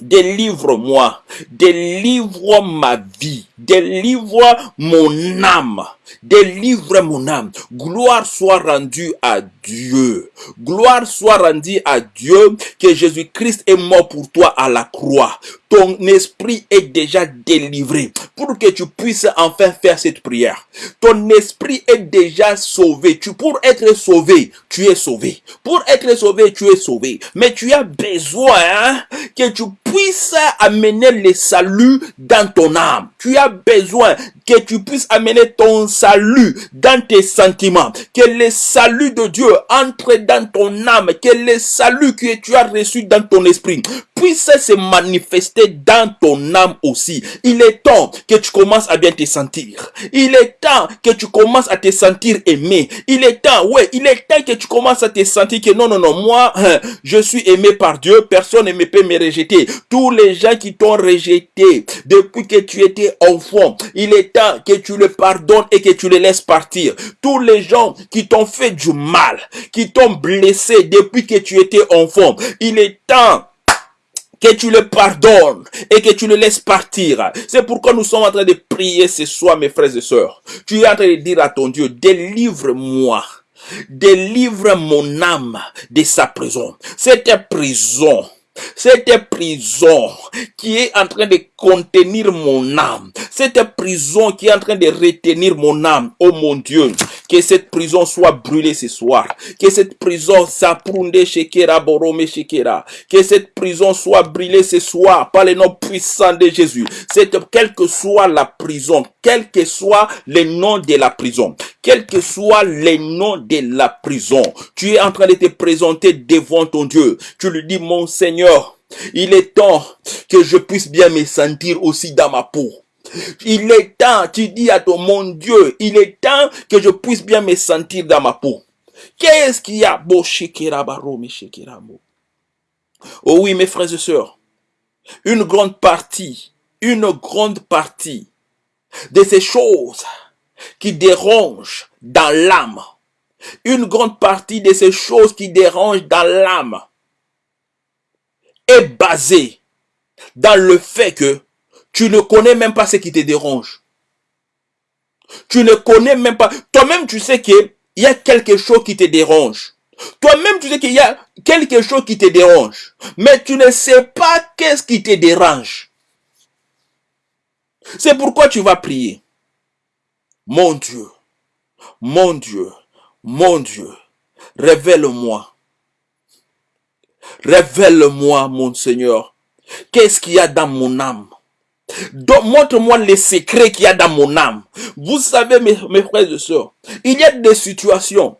Délivre-moi, délivre ma vie, délivre mon âme, délivre mon âme. Gloire soit rendue à Dieu. Gloire soit rendue à Dieu que Jésus-Christ est mort pour toi à la croix. Ton esprit est déjà délivré pour que tu puisses enfin faire cette prière. Ton esprit est déjà sauvé. Tu, pour être sauvé, tu es sauvé. Pour être sauvé, tu es sauvé. Mais tu as besoin que tu puisses amener le salut dans ton âme. Tu as besoin que tu puisses amener ton salut dans tes sentiments. Que le salut de Dieu entre dans ton âme. Que le salut que tu as reçu dans ton esprit puisse se manifester dans ton âme aussi. Il est temps que tu commences à bien te sentir. Il est temps que tu commences à te sentir aimé. Il est temps, ouais, il est temps que tu commences à te sentir que non, non, non, moi, hein, je suis aimé par Dieu. Personne ne peut me rejeter. Tous les gens qui t'ont rejeté depuis que tu étais enfant, il est temps que tu le pardonnes et que tu les laisses partir. Tous les gens qui t'ont fait du mal, qui t'ont blessé depuis que tu étais enfant, il est temps que tu le pardonnes et que tu le laisses partir. C'est pourquoi nous sommes en train de prier ce soir, mes frères et sœurs. Tu es en train de dire à ton Dieu, délivre-moi. Délivre mon âme de sa prison. Cette prison cette prison qui est en train de contenir mon âme, cette prison qui est en train de retenir mon âme, oh mon Dieu, que cette prison soit brûlée ce soir, que cette prison s'aprunde shekera borome shekera, que cette prison soit brûlée ce soir par le nom puissant de Jésus. Quelle que soit la prison, quel que soit le nom de la prison, quel que soit le nom de la prison, tu es en train de te présenter devant ton Dieu. Tu lui dis, mon Seigneur, il est temps que je puisse bien me sentir aussi dans ma peau. Il est temps, tu dis à ton mon Dieu, il est temps que je puisse bien me sentir dans ma peau. Qu'est-ce qu'il y a? Oh oui, mes frères et sœurs, une grande partie, une grande partie de ces choses qui dérangent dans l'âme, une grande partie de ces choses qui dérangent dans l'âme est basée dans le fait que tu ne connais même pas ce qui te dérange. Tu ne connais même pas. Toi-même, tu sais qu'il y a quelque chose qui te dérange. Toi-même, tu sais qu'il y a quelque chose qui te dérange. Mais tu ne sais pas qu'est-ce qui te dérange. C'est pourquoi tu vas prier. Mon Dieu, mon Dieu, mon Dieu, révèle-moi. Révèle-moi, mon Seigneur. Qu'est-ce qu'il y a dans mon âme Montre-moi les secrets qu'il y a dans mon âme. Vous savez, mes, frères et sœurs, il y a des situations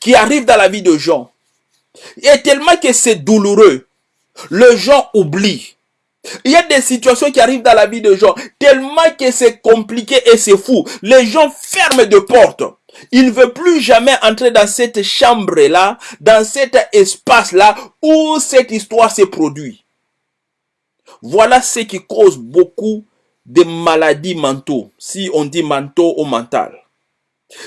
qui arrivent dans la vie de gens. Et tellement que c'est douloureux, le gens oublie. Il y a des situations qui arrivent dans la vie de gens, tellement que c'est compliqué et c'est fou. Les gens ferment de portes. Ils ne veulent plus jamais entrer dans cette chambre-là, dans cet espace-là où cette histoire s'est produite. Voilà ce qui cause beaucoup de maladies mentaux, si on dit mentaux ou mental.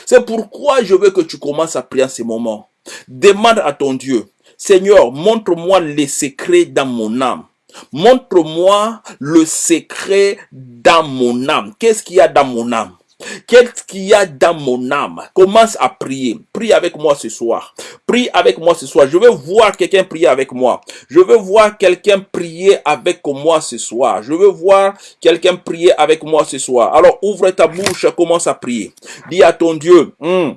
C'est pourquoi je veux que tu commences à prier en ce moment. Demande à ton Dieu, Seigneur, montre-moi les secrets dans mon âme. Montre-moi le secret dans mon âme. Qu'est-ce qu'il y a dans mon âme? Qu'est-ce qu'il y a dans mon âme? Commence à prier. Prie avec moi ce soir. Prie avec moi ce soir. Je veux voir quelqu'un prier avec moi. Je veux voir quelqu'un prier avec moi ce soir. Je veux voir quelqu'un prier avec moi ce soir. Alors ouvre ta bouche, commence à prier. Dis à ton Dieu, hmm,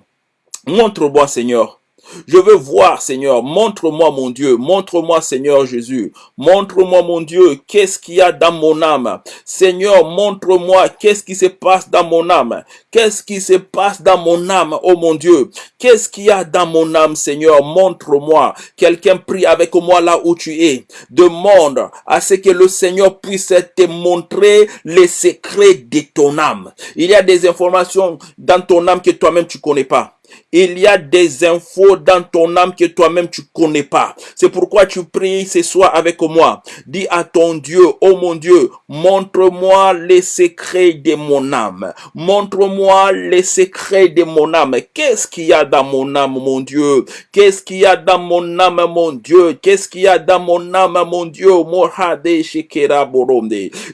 montre-moi Seigneur Je veux voir, Seigneur. Montre-moi, mon Dieu. Montre-moi, Seigneur Jésus. Montre-moi, mon Dieu, qu'est-ce qu'il y a dans mon âme. Seigneur, montre-moi qu'est-ce qui se passe dans mon âme. Qu'est-ce qui se passe dans mon âme, oh mon Dieu? Qu'est-ce qu'il y a dans mon âme, Seigneur? Montre-moi. Quelqu'un prie avec moi là où tu es. Demande à ce que le Seigneur puisse te montrer les secrets de ton âme. Il y a des informations dans ton âme que toi-même tu connais pas. Il y a des infos dans ton âme que toi-même tu connais pas. C'est pourquoi tu pries ce soir avec moi. Dis à ton Dieu, oh mon Dieu, montre-moi les secrets de mon âme. Montre-moi les secrets de mon âme. Qu'est-ce qu'il y a dans mon âme, mon Dieu? Qu'est-ce qu'il y a dans mon âme, mon Dieu? Qu'est-ce qu'il y a dans mon âme, mon Dieu?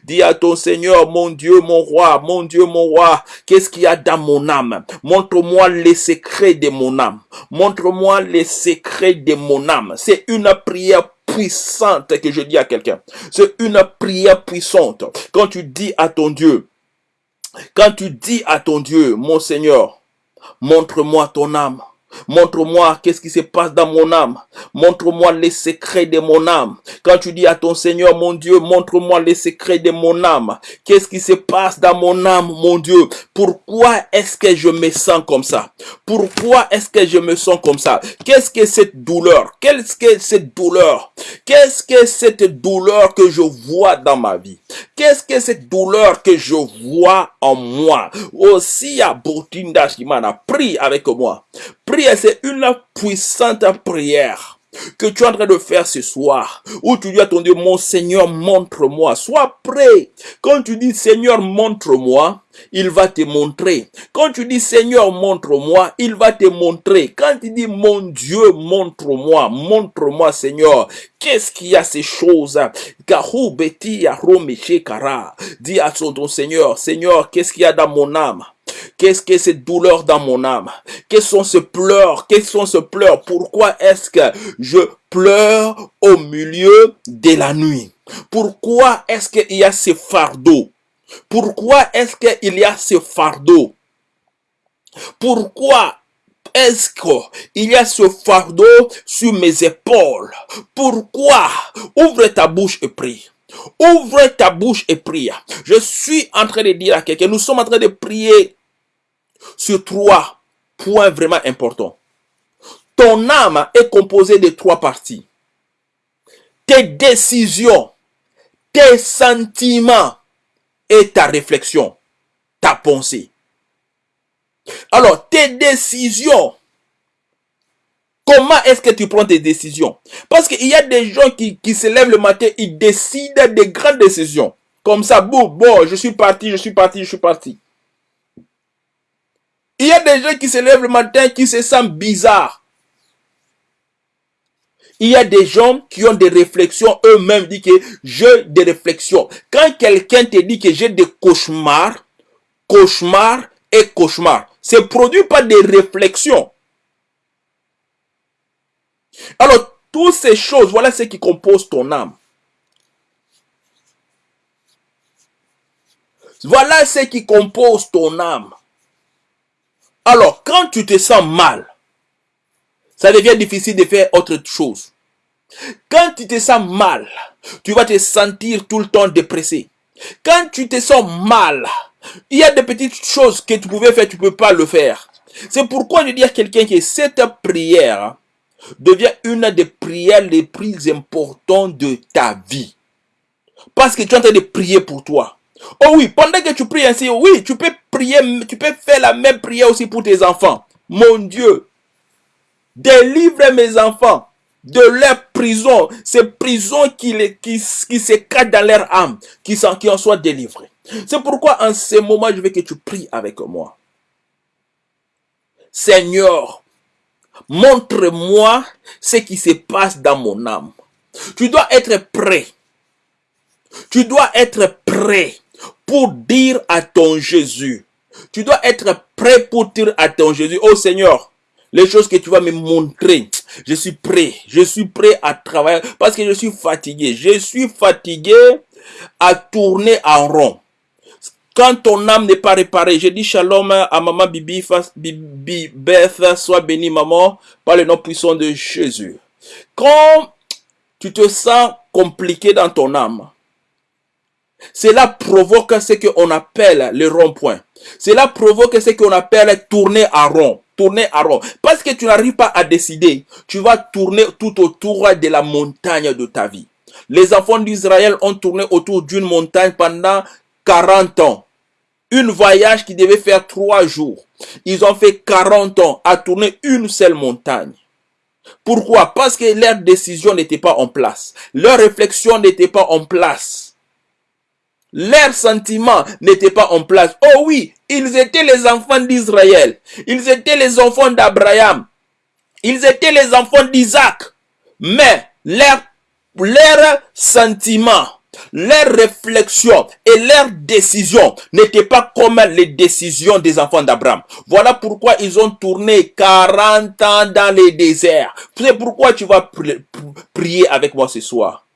Dis à ton Seigneur, mon Dieu, mon roi, mon Dieu, mon roi, qu'est-ce qu'il y a dans mon âme? Montre-moi les secrets de mon âme. Montre-moi les secrets de mon âme. C'est une prière puissante que je dis à quelqu'un. C'est une prière puissante. Quand tu dis à ton Dieu, quand tu dis à ton Dieu, mon Seigneur, montre-moi ton âme. Montre-moi qu'est-ce qui se passe dans mon âme. Montre-moi les secrets de mon âme. Quand tu dis à ton Seigneur, mon Dieu, montre-moi les secrets de mon âme. Qu'est-ce qui se passe dans mon âme, mon Dieu? Pourquoi est-ce que je me sens comme ça? Pourquoi est-ce que je me sens comme ça? Qu'est-ce que cette douleur? Qu'est-ce que cette douleur? Qu'est-ce que cette douleur que je vois dans ma vie? Qu'est-ce que cette douleur que je vois en moi? Aussi à Botinda a pris avec moi. C'est une puissante prière que tu es en train de faire ce soir, où tu dis à ton Dieu, mon Seigneur, montre-moi. Sois prêt. Quand tu dis, Seigneur, montre-moi, il va te montrer. Quand tu dis, Seigneur, montre-moi, il va te montrer. Quand tu dis, mon Dieu, montre-moi, montre-moi, Seigneur, qu'est-ce qu'il y a ces choses? Dis à ton Seigneur, Seigneur, qu'est-ce qu'il y a dans mon âme? Qu'est-ce que cette douleur dans mon âme? Quels sont ces pleurs? Quels sont ces pleurs? Pourquoi est-ce que je pleure au milieu de la nuit? Pourquoi est-ce qu'il y a ce fardeau Pourquoi est-ce qu'il y a ce fardeau Pourquoi est-ce qu'il y a ce fardeau sur mes épaules? Pourquoi? Ouvre ta bouche et prie. Ouvre ta bouche et prie. Je suis en train de dire à quelqu'un, nous sommes en train de prier sur trois points vraiment importants. Ton âme est composée de trois parties. Tes décisions, tes sentiments et ta réflexion, ta pensée. Alors, tes décisions, comment est-ce que tu prends tes décisions? Parce qu'il y a des gens qui, se lèvent le matin, ils décident des grandes décisions. Comme ça, bon, bon, je suis parti, je suis parti, je suis parti. Il y a des gens qui se lèvent le matin qui se sentent bizarres. Il y a des gens qui ont des réflexions eux-mêmes, disent que j'ai des réflexions. Quand quelqu'un te dit que j'ai des cauchemars, cauchemars et cauchemars, c'est produit par des réflexions. Alors, toutes ces choses, voilà ce qui compose ton âme. Voilà ce qui compose ton âme. Alors, quand tu te sens mal, ça devient difficile de faire autre chose. Quand tu te sens mal, tu vas te sentir tout le temps dépressé. Quand tu te sens mal, il y a des petites choses que tu pouvais faire, tu ne peux pas le faire. C'est pourquoi je dis à quelqu'un que cette prière devient une des prières les plus importantes de ta vie. Parce que tu es en train de prier pour toi. Oh oui, pendant que tu pries ainsi, oui, tu peux prier, tu peux faire la même prière aussi pour tes enfants. Mon Dieu, délivre mes enfants de leur prison, ces prisons qui, qui, qui se cachent dans leur âme, qui, qui en soient délivrés. C'est pourquoi en ce moment, je veux que tu pries avec moi. Seigneur, montre-moi ce qui se passe dans mon âme. Tu dois être prêt. Tu dois être prêt pour dire à ton Jésus. Tu dois être prêt pour dire à ton Jésus, oh Seigneur, les choses que tu vas me montrer, je suis prêt. Je suis prêt à travailler parce que je suis fatigué. Je suis fatigué à tourner en rond. quand ton âme n'est pas réparée, je dis shalom à maman Bibi, Bibi Beth, sois bénie maman, par le nom puissant de Jésus. Quand tu te sens compliqué dans ton âme, cela provoque ce qu'on appelle le rond-point. Cela provoque ce qu'on appelle tourner à rond. Tourner à rond. Parce que tu n'arrives pas à décider. Tu vas tourner tout autour de la montagne de ta vie. Les enfants d'Israël ont tourné autour d'une montagne pendant 40 ans. Une voyage qui devait faire trois jours. Ils ont fait 40 ans à tourner une seule montagne. Pourquoi? Parce que leur décision n'était pas en place. Leur réflexion n'était pas en place. Leurs sentiments n'étaient pas en place. Oh oui, ils étaient les enfants d'Israël. Ils étaient les enfants d'Abraham. Ils étaient les enfants d'Isaac. Mais leurs leurs sentiments, leurs réflexions et leurs décisions n'étaient pas comme les décisions des enfants d'Abraham. Voilà pourquoi ils ont tourné 40 ans dans les déserts. C'est pourquoi tu vas prier avec moi ce soir.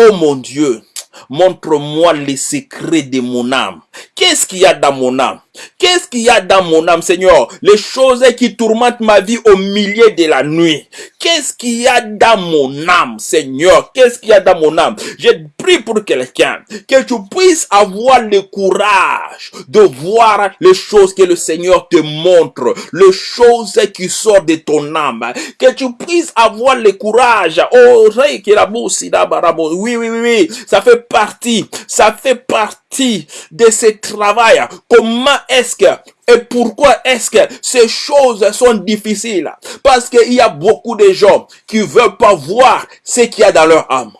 Oh mon Dieu, montre-moi les secrets de mon âme. Qu'est-ce qu'il y a dans mon âme? Qu'est-ce qu'il y a dans mon âme, Seigneur? Les choses qui tourmentent ma vie au milieu de la nuit. Qu'est-ce qu'il y a dans mon âme, Seigneur? Qu'est-ce qu'il y a dans mon âme? Je prie pour quelqu'un, que tu puisses avoir le courage de voir les choses que le Seigneur te montre, les choses qui sortent de ton âme. Que tu puisses avoir le courage. Oh, oui, oui, oui, oui. Ça fait partie, ça fait partie de ce travail. Comment est-ce que et pourquoi est-ce que ces choses sont difficiles? Parce qu'il y a beaucoup de gens qui veulent pas voir ce qu'il y a dans leur âme.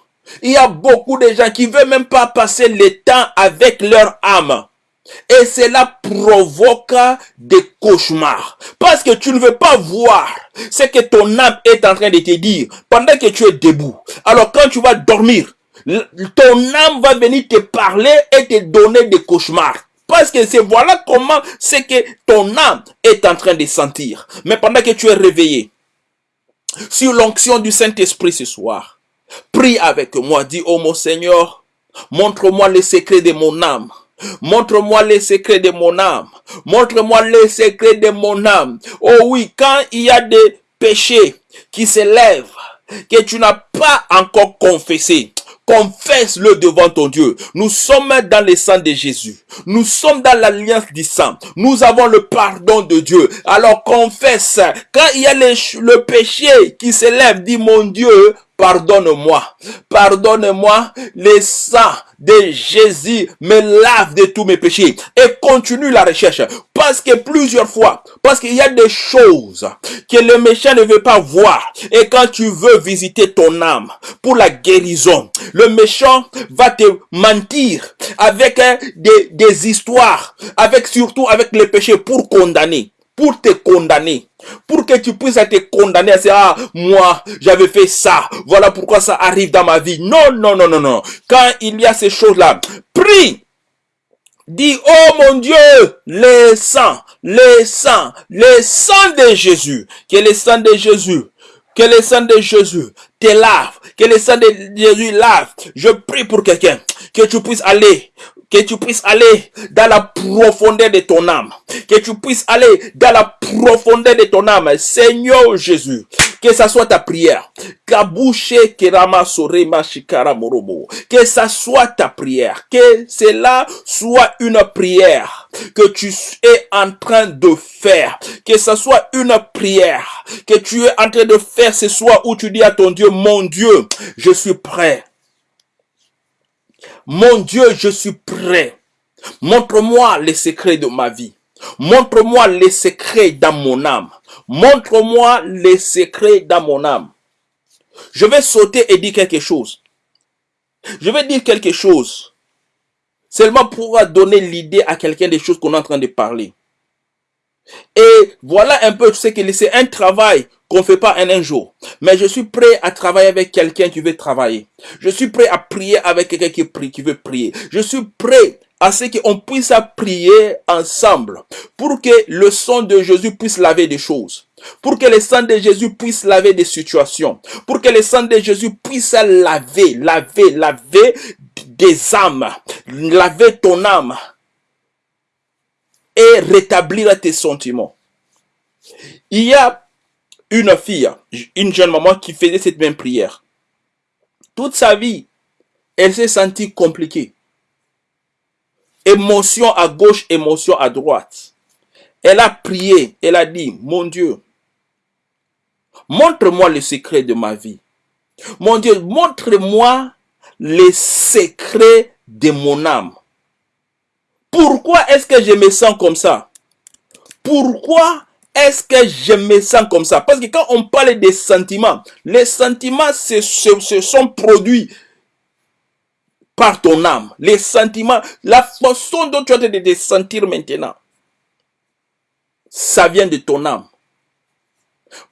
Il y a beaucoup de gens qui veulent même pas passer le temps avec leur âme. Et cela provoque des cauchemars. Parce que tu ne veux pas voir ce que ton âme est en train de te dire pendant que tu es debout. Alors quand tu vas dormir, ton âme va venir te parler et te donner des cauchemars. Parce que c'est voilà comment c'est que ton âme est en train de sentir. Mais pendant que tu es réveillé, sur l'onction du Saint-Esprit ce soir, prie avec moi, dis, oh mon Seigneur, montre-moi les secrets de mon âme. Montre-moi les secrets de mon âme. Montre-moi les secrets de mon âme. Oh oui, quand il y a des péchés qui s'élèvent, que tu n'as pas encore confessé, Confesse-le devant ton Dieu. Nous sommes dans le sang de Jésus. Nous sommes dans l'alliance du sang. Nous avons le pardon de Dieu. Alors confesse. Quand il y a le, péché qui s'élève, dit mon Dieu, pardonne-moi. Pardonne-moi. Le sang de Jésus me lave de tous mes péchés. Et continue la recherche. Parce que plusieurs fois, parce qu'il y a des choses que le méchant ne veut pas voir. Et quand tu veux visiter ton âme pour la guérison, le méchant va te mentir avec hein, des, des histoires, avec surtout avec les péchés pour condamner pour te condamner. Pour que tu puisses être condamné à dire, ah, moi, j'avais fait ça. Voilà pourquoi ça arrive dans ma vie. Non, non, non, non, non. Quand il y a ces choses-là, prie. Dis, oh mon Dieu, le sang, le sang, le sang de Jésus. Que le sang de Jésus, que le sang de Jésus te lave, que le sang de Jésus lave. Je prie pour quelqu'un, que tu puisses aller que tu puisses aller dans la profondeur de ton âme, que tu puisses aller dans la profondeur de ton âme, Seigneur Jésus, que ça soit ta prière, que ça soit ta prière, que cela soit une prière que tu es en train de faire, que ça soit une prière que tu es en train de faire. Ce soir où tu dis à ton Dieu, mon Dieu, je suis prêt mon Dieu, je suis prêt. Montre-moi les secrets de ma vie. Montre-moi les secrets dans mon âme. Montre-moi les secrets dans mon âme. Je vais sauter et dire quelque chose. Je vais dire quelque chose. Seulement pour donner l'idée à quelqu'un des choses qu'on est en train de parler. Et voilà un peu ce que c'est un travail qu'on fait pas en un jour. Mais je suis prêt à travailler avec quelqu'un qui veut travailler. Je suis prêt à prier avec quelqu'un qui prie, qui veut prier. Je suis prêt à ce qu'on puisse prier ensemble pour que le sang de Jésus puisse laver des choses. Pour que le sang de Jésus puisse laver des situations. Pour que le sang de Jésus puisse laver, laver, laver des âmes. Laver ton âme et rétablir tes sentiments. Il y a une fille, une jeune maman qui faisait cette même prière. Toute sa vie, elle s'est sentie compliquée. Émotion à gauche, émotion à droite. Elle a prié, elle a dit, mon Dieu, montre-moi le secret de ma vie. Mon Dieu, montre-moi les secrets de mon âme. Pourquoi est-ce que je me sens comme ça? Pourquoi est-ce que je me sens comme ça? Parce que quand on parle des sentiments, les sentiments se, sont produits par ton âme. Les sentiments, la façon dont tu as de te sentir maintenant, ça vient de ton âme.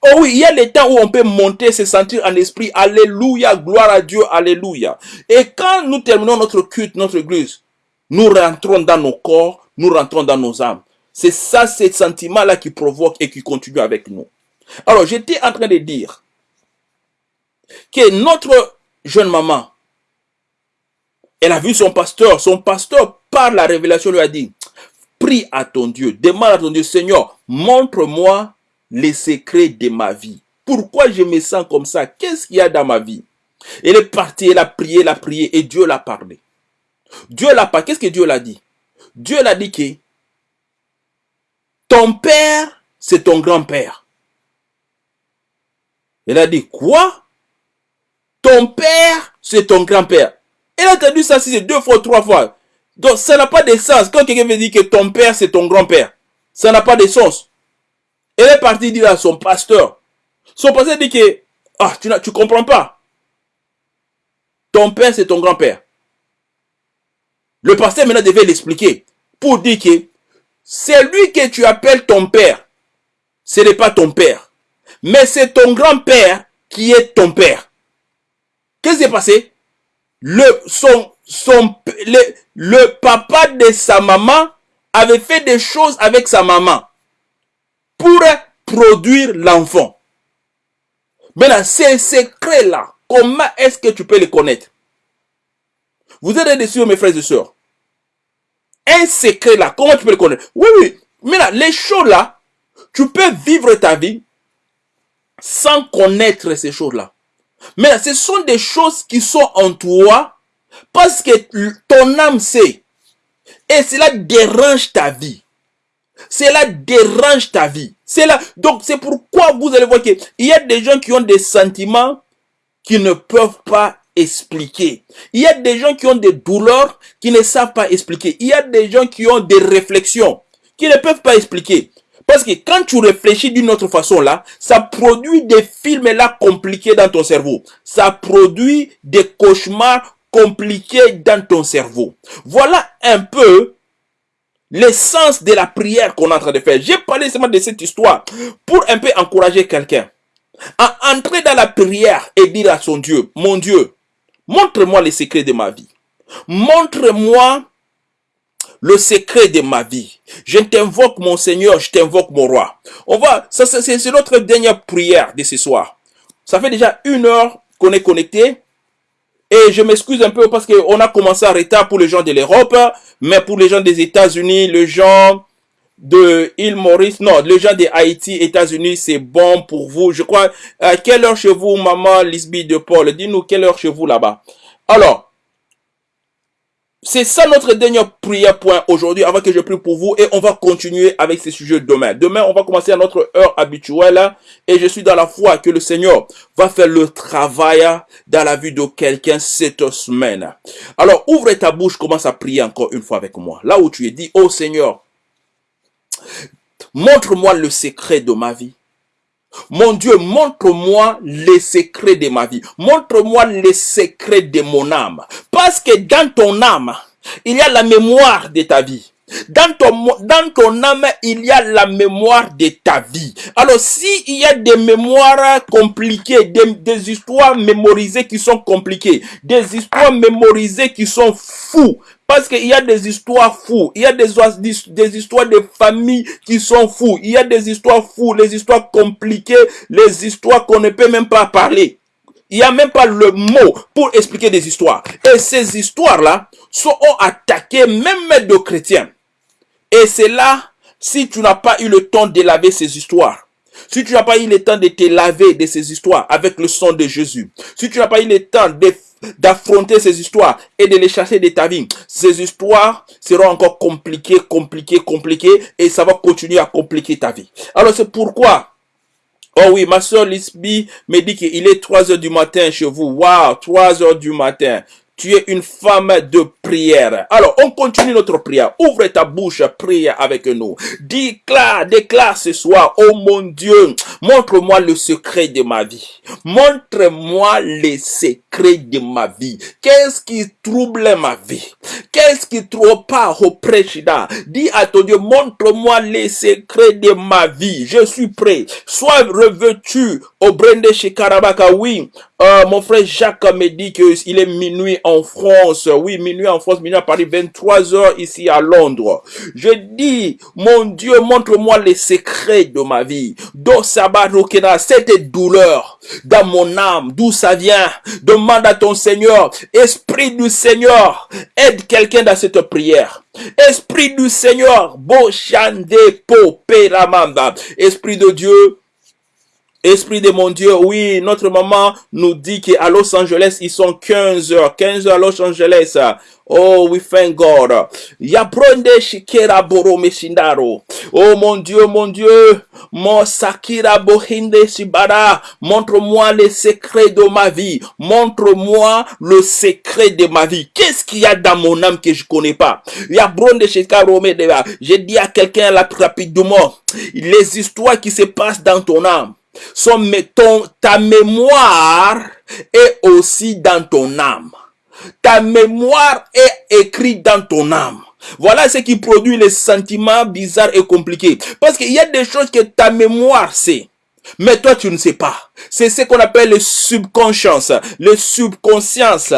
Oh oui, il y a les temps où on peut monter, se sentir en esprit. Alléluia, gloire à Dieu, alléluia. Et quand nous terminons notre culte, notre église, nous rentrons dans nos corps, nous rentrons dans nos âmes. C'est ça, ces sentiments-là qui provoquent et qui continuent avec nous. Alors, j'étais en train de dire que notre jeune maman, elle a vu son pasteur. Son pasteur, par la révélation, lui a dit, prie à ton Dieu, demande à ton Dieu, Seigneur, montre-moi les secrets de ma vie. Pourquoi je me sens comme ça? Qu'est-ce qu'il y a dans ma vie? Elle est partie, elle a prié, elle a prié et Dieu l'a parlé. Dieu l'a pas. Qu'est-ce que Dieu l'a dit? Dieu l'a dit que ton père, c'est ton grand-père. Elle a dit quoi? Ton père, c'est ton grand-père. Elle a entendu ça c'est deux fois, trois fois. Donc ça n'a pas de sens. Quand quelqu'un veut dire que ton père, c'est ton grand-père, ça n'a pas de sens. Elle est partie dire à son pasteur. Son pasteur dit que, ah, tu ne comprends pas. Ton père, c'est ton grand-père. Le pasteur maintenant devait l'expliquer pour dire que c'est lui que tu appelles ton père. Ce n'est pas ton père. Mais c'est ton grand-père qui est ton père. Qu'est-ce qui s'est passé? Le, son, son, papa de sa maman avait fait des choses avec sa maman pour produire l'enfant. Maintenant, ces secrets-là, comment est-ce que tu peux les connaître? Vous êtes dessus, mes frères et sœurs. Un secret là, comment tu peux le connaître? Oui, oui. Maintenant, les choses-là, tu peux vivre ta vie sans connaître ces choses-là. Mais ce sont des choses qui sont en toi parce que ton âme sait. Et cela dérange ta vie. Cela dérange ta vie. C'est là. Donc, c'est pourquoi vous allez voir qu'il y a des gens qui ont des sentiments qui ne peuvent pas expliquer. Il y a des gens qui ont des douleurs qui ne savent pas expliquer. Il y a des gens qui ont des réflexions qui ne peuvent pas expliquer. Parce que quand tu réfléchis d'une autre façon là, ça produit des films là compliqués dans ton cerveau. Ça produit des cauchemars compliqués dans ton cerveau. Voilà un peu l'essence de la prière qu'on est en train de faire. J'ai parlé seulement de cette histoire pour un peu encourager quelqu'un à entrer dans la prière et dire à son Dieu, mon Dieu, montre-moi les secrets de ma vie. Montre-moi le secret de ma vie. Je t'invoque mon Seigneur, je t'invoque mon roi. On va, ça c'est notre dernière prière de ce soir. Ça fait déjà une heure qu'on est connecté. Et je m'excuse un peu parce qu'on a commencé à retard pour les gens de l'Europe, mais pour les gens des États-Unis, les gens de île Maurice, non, les gens de Haïti, États-Unis, c'est bon pour vous. Je crois, à quelle heure chez vous, maman Lisby de Paul? Dis-nous quelle heure chez vous là-bas. Alors, c'est ça notre dernier prière point aujourd'hui avant que je prie pour vous et on va continuer avec ces sujets demain. Demain, on va commencer à notre heure habituelle et je suis dans la foi que le Seigneur va faire le travail dans la vie de quelqu'un cette semaine. Alors, ouvre ta bouche, commence à prier encore une fois avec moi. Là où tu es dit, oh Seigneur, montre-moi le secret de ma vie. Mon Dieu, montre-moi les secrets de ma vie. Montre-moi les secrets de mon âme. Parce que dans ton âme, il y a la mémoire de ta vie. Dans ton, âme, il y a la mémoire de ta vie. Alors, s'il il y a des mémoires compliquées, des, des histoires mémorisées qui sont compliquées, des histoires mémorisées qui sont fous, parce qu'il y a des histoires fous, il y a des, des histoires de familles qui sont fous, il y a des histoires fous, les histoires compliquées, les histoires qu'on ne peut même pas parler. Il n'y a même pas le mot pour expliquer des histoires. Et ces histoires-là sont attaquées même de chrétiens. Et c'est là si tu n'as pas eu le temps de laver ces histoires, si tu n'as pas eu le temps de te laver de ces histoires avec le sang de Jésus, si tu n'as pas eu le temps d'affronter ces histoires et de les chasser de ta vie, ces histoires seront encore compliquées, compliquées, compliquées et ça va continuer à compliquer ta vie. Alors c'est pourquoi Oh oui, ma soeur Lisby me dit qu'il est 3 heures du matin chez vous. Waouh, 3 heures du matin. Tu es une femme de prière. Alors, on continue notre prière. Ouvre ta bouche, prie avec nous. Déclare, déclare ce soir, oh mon Dieu, montre-moi le secret de ma vie. Montre-moi les secrets de ma vie. Qu'est-ce qui trouble ma vie? Qu'est-ce qui pas au président? Dis à ton Dieu, montre-moi les secrets de ma vie. Je suis prêt. Sois revêtu au Brende chez Karabaka. Oui, euh, mon frère Jacques me dit qu'il est minuit en France. Oui, minuit en France, minuit à Paris, 23 heures ici à Londres. Je dis, mon Dieu, montre-moi les secrets de ma vie. Do Sabarokena, cette douleur dans mon âme, d'où ça vient? Demande à ton Seigneur, Esprit du Seigneur, aide quelqu'un dans cette prière. Esprit du Seigneur, Bochande Po Peramanda. Esprit de Dieu, Esprit de mon Dieu, oui, notre maman nous dit qu'à Los Angeles, ils sont 15 heures, 15 heures à Los Angeles. Oh, we thank God. Yabronde shikera boro. Oh, mon Dieu, mon Dieu. Mon sakira bohinde shibara. Montre-moi les secrets de ma vie. Montre-moi le secret de ma vie. Qu'est-ce qu'il y a dans mon âme que je connais pas? Yabronde shikara J'ai dit à quelqu'un là rapidement. Les histoires qui se passent dans ton âme ta mémoire est aussi dans ton âme. Ta mémoire est écrite dans ton âme. Voilà ce qui produit les sentiments bizarres et compliqués. Parce qu'il y a des choses que ta mémoire sait. Mais toi, tu ne sais pas. C'est ce qu'on appelle le subconscience, le subconscience.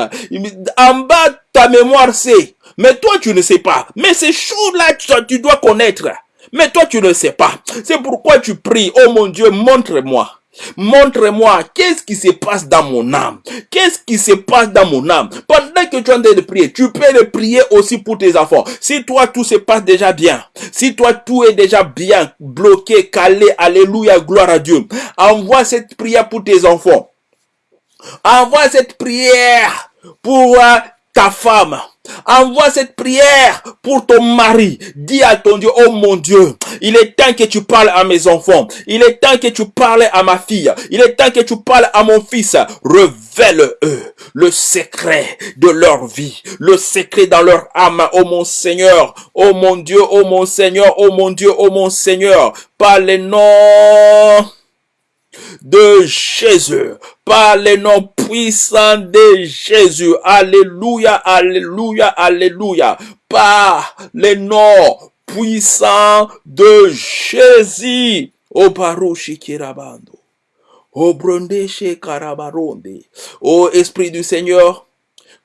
En bas, ta mémoire sait. Mais toi, tu ne sais pas. Mais ces choses-là, tu dois connaître. Mais toi, tu ne sais pas. C'est pourquoi tu pries. Oh mon Dieu, montre-moi. Montre-moi qu'est-ce qui se passe dans mon âme. Qu'est-ce qui se passe dans mon âme. Pendant que tu es en train de prier, tu peux le prier aussi pour tes enfants. Si toi tout se passe déjà bien, si toi tout est déjà bien bloqué, calé, alléluia, gloire à Dieu, envoie cette prière pour tes enfants. Envoie cette prière pour euh, ta femme. Envoie cette prière pour ton mari. Dis à ton Dieu, oh mon Dieu, il est temps que tu parles à mes enfants. Il est temps que tu parles à ma fille. Il est temps que tu parles à mon fils. Révèle-eux le secret de leur vie, le secret dans leur âme. Oh mon Seigneur, oh mon Dieu, oh mon Seigneur, oh mon Dieu, oh mon Seigneur. Par les de Jésus, par les noms puissants de Jésus. Alléluia, alléluia, alléluia. Par les noms puissants de Jésus. O Baruchi Kirabando. O Brondeshe Karabaronde. O Esprit du Seigneur,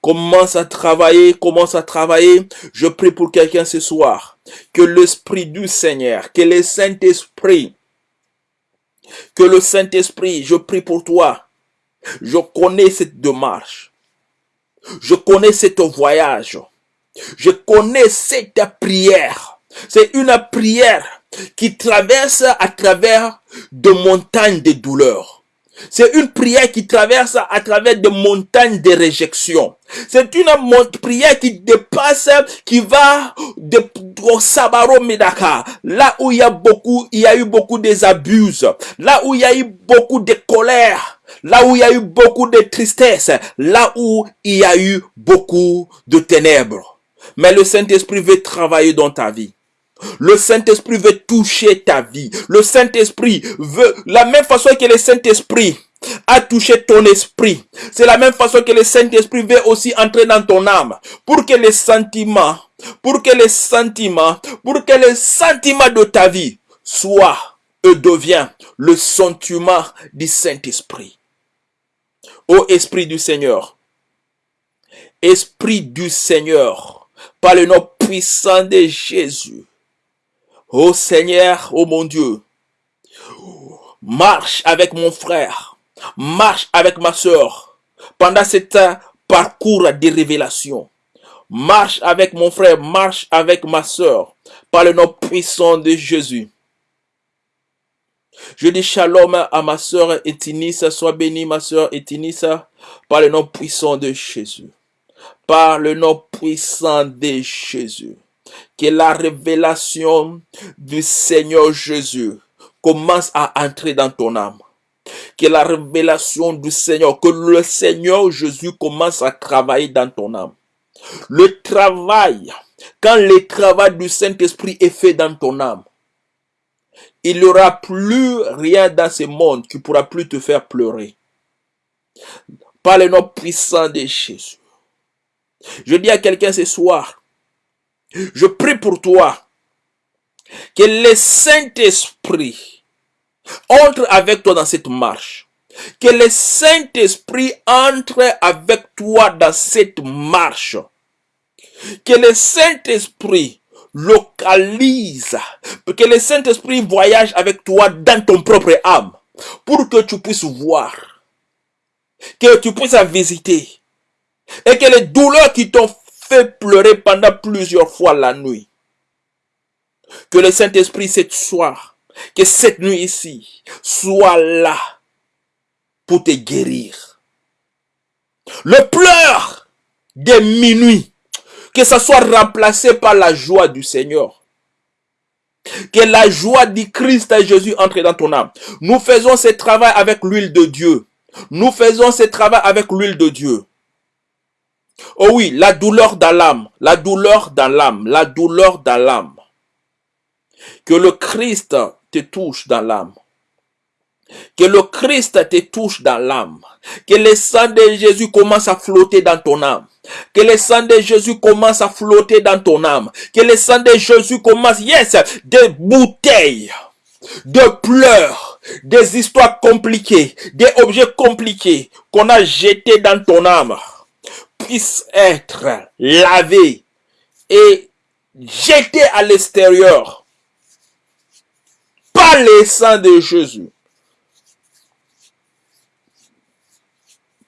commence à travailler, commence à travailler. Je prie pour quelqu'un ce soir. Que l'Esprit du Seigneur, que le Saint-Esprit que le Saint-Esprit, je prie pour toi. Je connais cette démarche. Je connais ce voyage. Je connais cette prière. C'est une prière qui traverse à travers de montagnes de douleurs. C'est une prière qui traverse à travers des montagnes de réjection. C'est une prière qui dépasse, qui va de Sabaro Medaka, là où il y a beaucoup, il y a eu beaucoup des abus, là où il y a eu beaucoup de colère, là où il y a eu beaucoup de tristesse, là où il y a eu beaucoup de ténèbres. Mais le Saint-Esprit veut travailler dans ta vie. Le Saint-Esprit veut toucher ta vie. Le Saint-Esprit veut, la même façon que le Saint-Esprit a touché ton esprit. C'est la même façon que le Saint-Esprit veut aussi entrer dans ton âme. Pour que les sentiments, pour que les sentiments, pour que les sentiments de ta vie soient et deviennent le sentiment du Saint-Esprit. Ô Esprit du Seigneur, Esprit du Seigneur, par le nom puissant de Jésus, Ô Seigneur, ô mon Dieu, marche avec mon frère, marche avec ma soeur pendant cet parcours de révélation. Marche avec mon frère, marche avec ma soeur, par le nom puissant de Jésus. Je dis shalom à ma soeur Etinissa, sois bénie ma soeur Etinissa, par le nom puissant de Jésus. Par le nom puissant de Jésus. Que la révélation du Seigneur Jésus commence à entrer dans ton âme. Que la révélation du Seigneur, que le Seigneur Jésus commence à travailler dans ton âme. Le travail, quand le travail du Saint-Esprit est fait dans ton âme, il n'y aura plus rien dans ce monde qui pourra plus te faire pleurer. Par le nom puissant de Jésus. Je dis à quelqu'un ce soir, je prie pour toi que le Saint-Esprit entre avec toi dans cette marche. Que le Saint-Esprit entre avec toi dans cette marche. Que le Saint-Esprit localise, que le Saint-Esprit voyage avec toi dans ton propre âme, pour que tu puisses voir, que tu puisses visiter, et que les douleurs qui t'ont pleurer pendant plusieurs fois la nuit, que le Saint-Esprit cette soir, que cette nuit ici, soit là pour te guérir. Le pleur des minuit que ça soit remplacé par la joie du Seigneur. Que la joie du Christ et Jésus entre dans ton âme. Nous faisons ce travail avec l'huile de Dieu. Nous faisons ce travail avec l'huile de Dieu. Oh oui, la douleur dans l'âme, la douleur dans l'âme, la douleur dans l'âme. Que le Christ te touche dans l'âme. Que le Christ te touche dans l'âme. Que le sang de Jésus commence à flotter dans ton âme. Que le sang de Jésus commence à flotter dans ton âme. Que le sang de Jésus commence, yes, des bouteilles, de pleurs, des histoires compliquées, des objets compliqués qu'on a jetés dans ton âme puissent être lavés et jetés à l'extérieur par le sang de Jésus.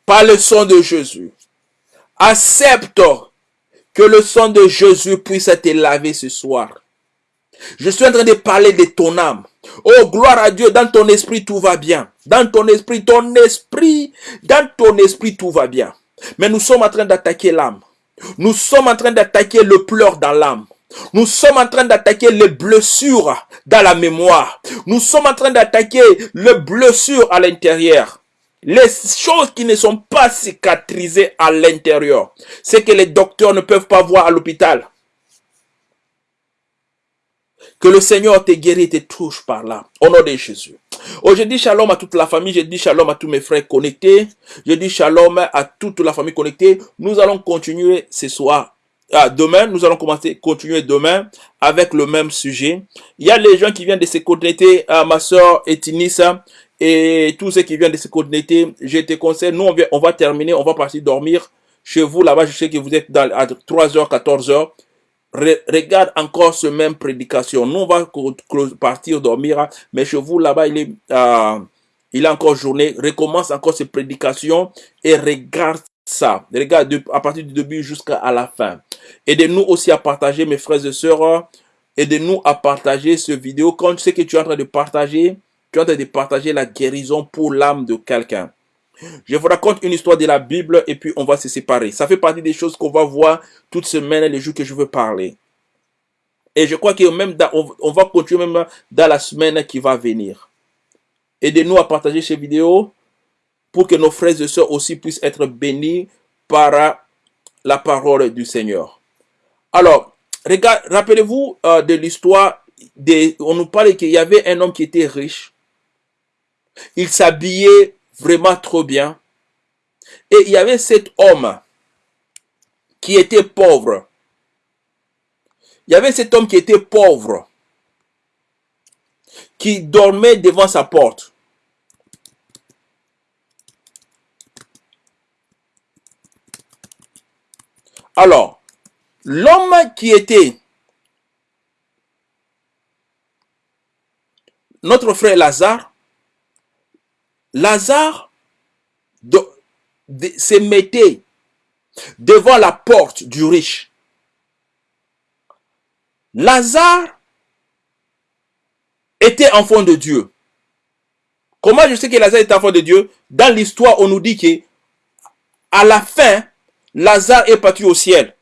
Par le sang de Jésus. Accepte que le sang de Jésus puisse te laver ce soir. Je suis en train de parler de ton âme. Oh, gloire à Dieu, dans ton esprit, tout va bien. Dans ton esprit, ton esprit, dans ton esprit, tout va bien. Mais nous sommes en train d'attaquer l'âme. Nous sommes en train d'attaquer le pleur dans l'âme. Nous sommes en train d'attaquer les blessures dans la mémoire. Nous sommes en train d'attaquer les blessures à l'intérieur les choses qui ne sont pas cicatrisées à l'intérieur, c'est que les docteurs ne peuvent pas voir à l'hôpital. Que le Seigneur te guérit et te touche par là. Au nom de Jésus. Oh, je dis shalom à toute la famille. Je dis shalom à tous mes frères connectés. Je dis shalom à toute la famille connectée. Nous allons continuer ce soir. Ah, demain, nous allons commencer, continuer demain avec le même sujet. Il y a les gens qui viennent de se connecter à ma soeur Etinissa et tous ceux qui viennent de se connecter, je te conseille, nous on va, terminer, on va partir dormir chez vous là-bas, je sais que vous êtes dans, à 3h, 14h. Regarde encore ce même prédication. Nous on va partir dormir, mais chez vous là-bas, il est, euh, il est encore journée. Recommence encore ces prédications et regarde ça. Regarde à partir du début jusqu'à la fin. Aidez-nous aussi à partager, mes frères et sœurs. Aidez-nous à partager ce vidéo. Quand tu sais que tu es en train de partager, tu as de partager la guérison pour l'âme de quelqu'un. Je vous raconte une histoire de la Bible et puis on va se séparer. Ça fait partie des choses qu'on va voir toute semaine, les jours que je veux parler. Et je crois que même on, va continuer même dans la semaine qui va venir. Aidez-nous à partager ces vidéos pour que nos frères et sœurs aussi puissent être bénis par la parole du Seigneur. Alors, rappelez-vous euh, de l'histoire, on nous parlait qu'il y avait un homme qui était riche il s'habillait vraiment trop bien. Et il y avait cet homme qui était pauvre. Il y avait cet homme qui était pauvre, qui dormait devant sa porte. Alors, l'homme qui était notre frère Lazare, Lazare se mettait devant la porte du riche. Lazare était enfant de Dieu. Comment je sais que Lazare était enfant de Dieu? Dans l'histoire, on nous dit que à la fin, Lazare est parti au ciel.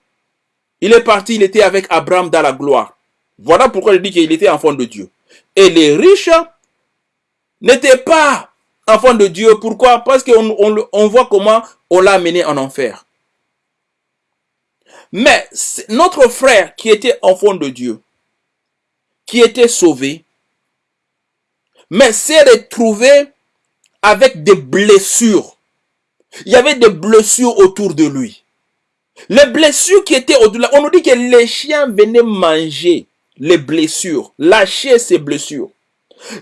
Il est parti, il était avec Abraham dans la gloire. Voilà pourquoi je dis qu'il était enfant de Dieu. Et les riches n'étaient pas enfants de Dieu. Pourquoi? Parce qu'on on, voit comment on l'a amené en enfer. Mais notre frère qui était enfant de Dieu, qui était sauvé, mais s'est retrouvé avec des blessures. Il y avait des blessures autour de lui. Les blessures qui étaient au-delà, on nous dit que les chiens venaient manger les blessures, lâcher ces blessures.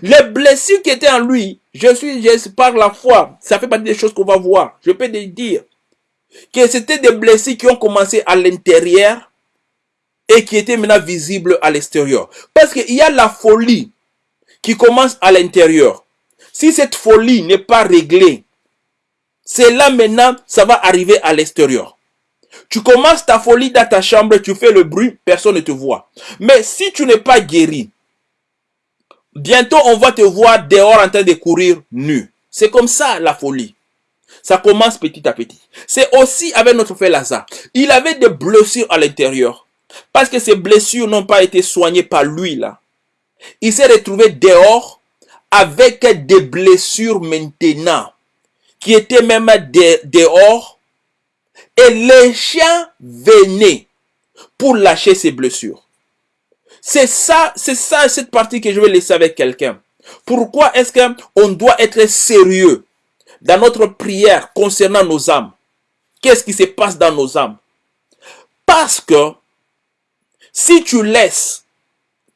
Les blessures qui étaient en lui, je suis, je, par la foi, ça fait partie des choses qu'on va voir. Je peux te dire que c'était des blessures qui ont commencé à l'intérieur et qui étaient maintenant visibles à l'extérieur. Parce qu'il y a la folie qui commence à l'intérieur. Si cette folie n'est pas réglée, c'est là maintenant, ça va arriver à l'extérieur. Tu commences ta folie dans ta chambre, tu fais le bruit, personne ne te voit. Mais si tu n'es pas guéri, bientôt on va te voir dehors en train de courir nu. C'est comme ça la folie. Ça commence petit à petit. C'est aussi avec notre frère Lazare. Il avait des blessures à l'intérieur. Parce que ces blessures n'ont pas été soignées par lui là. Il s'est retrouvé dehors avec des blessures maintenant. Qui étaient même dehors. Et les chiens venaient pour lâcher ses blessures. C'est ça, c'est ça, cette partie que je vais laisser avec quelqu'un. Pourquoi est-ce qu'on doit être sérieux dans notre prière concernant nos âmes? Qu'est-ce qui se passe dans nos âmes? Parce que si tu laisses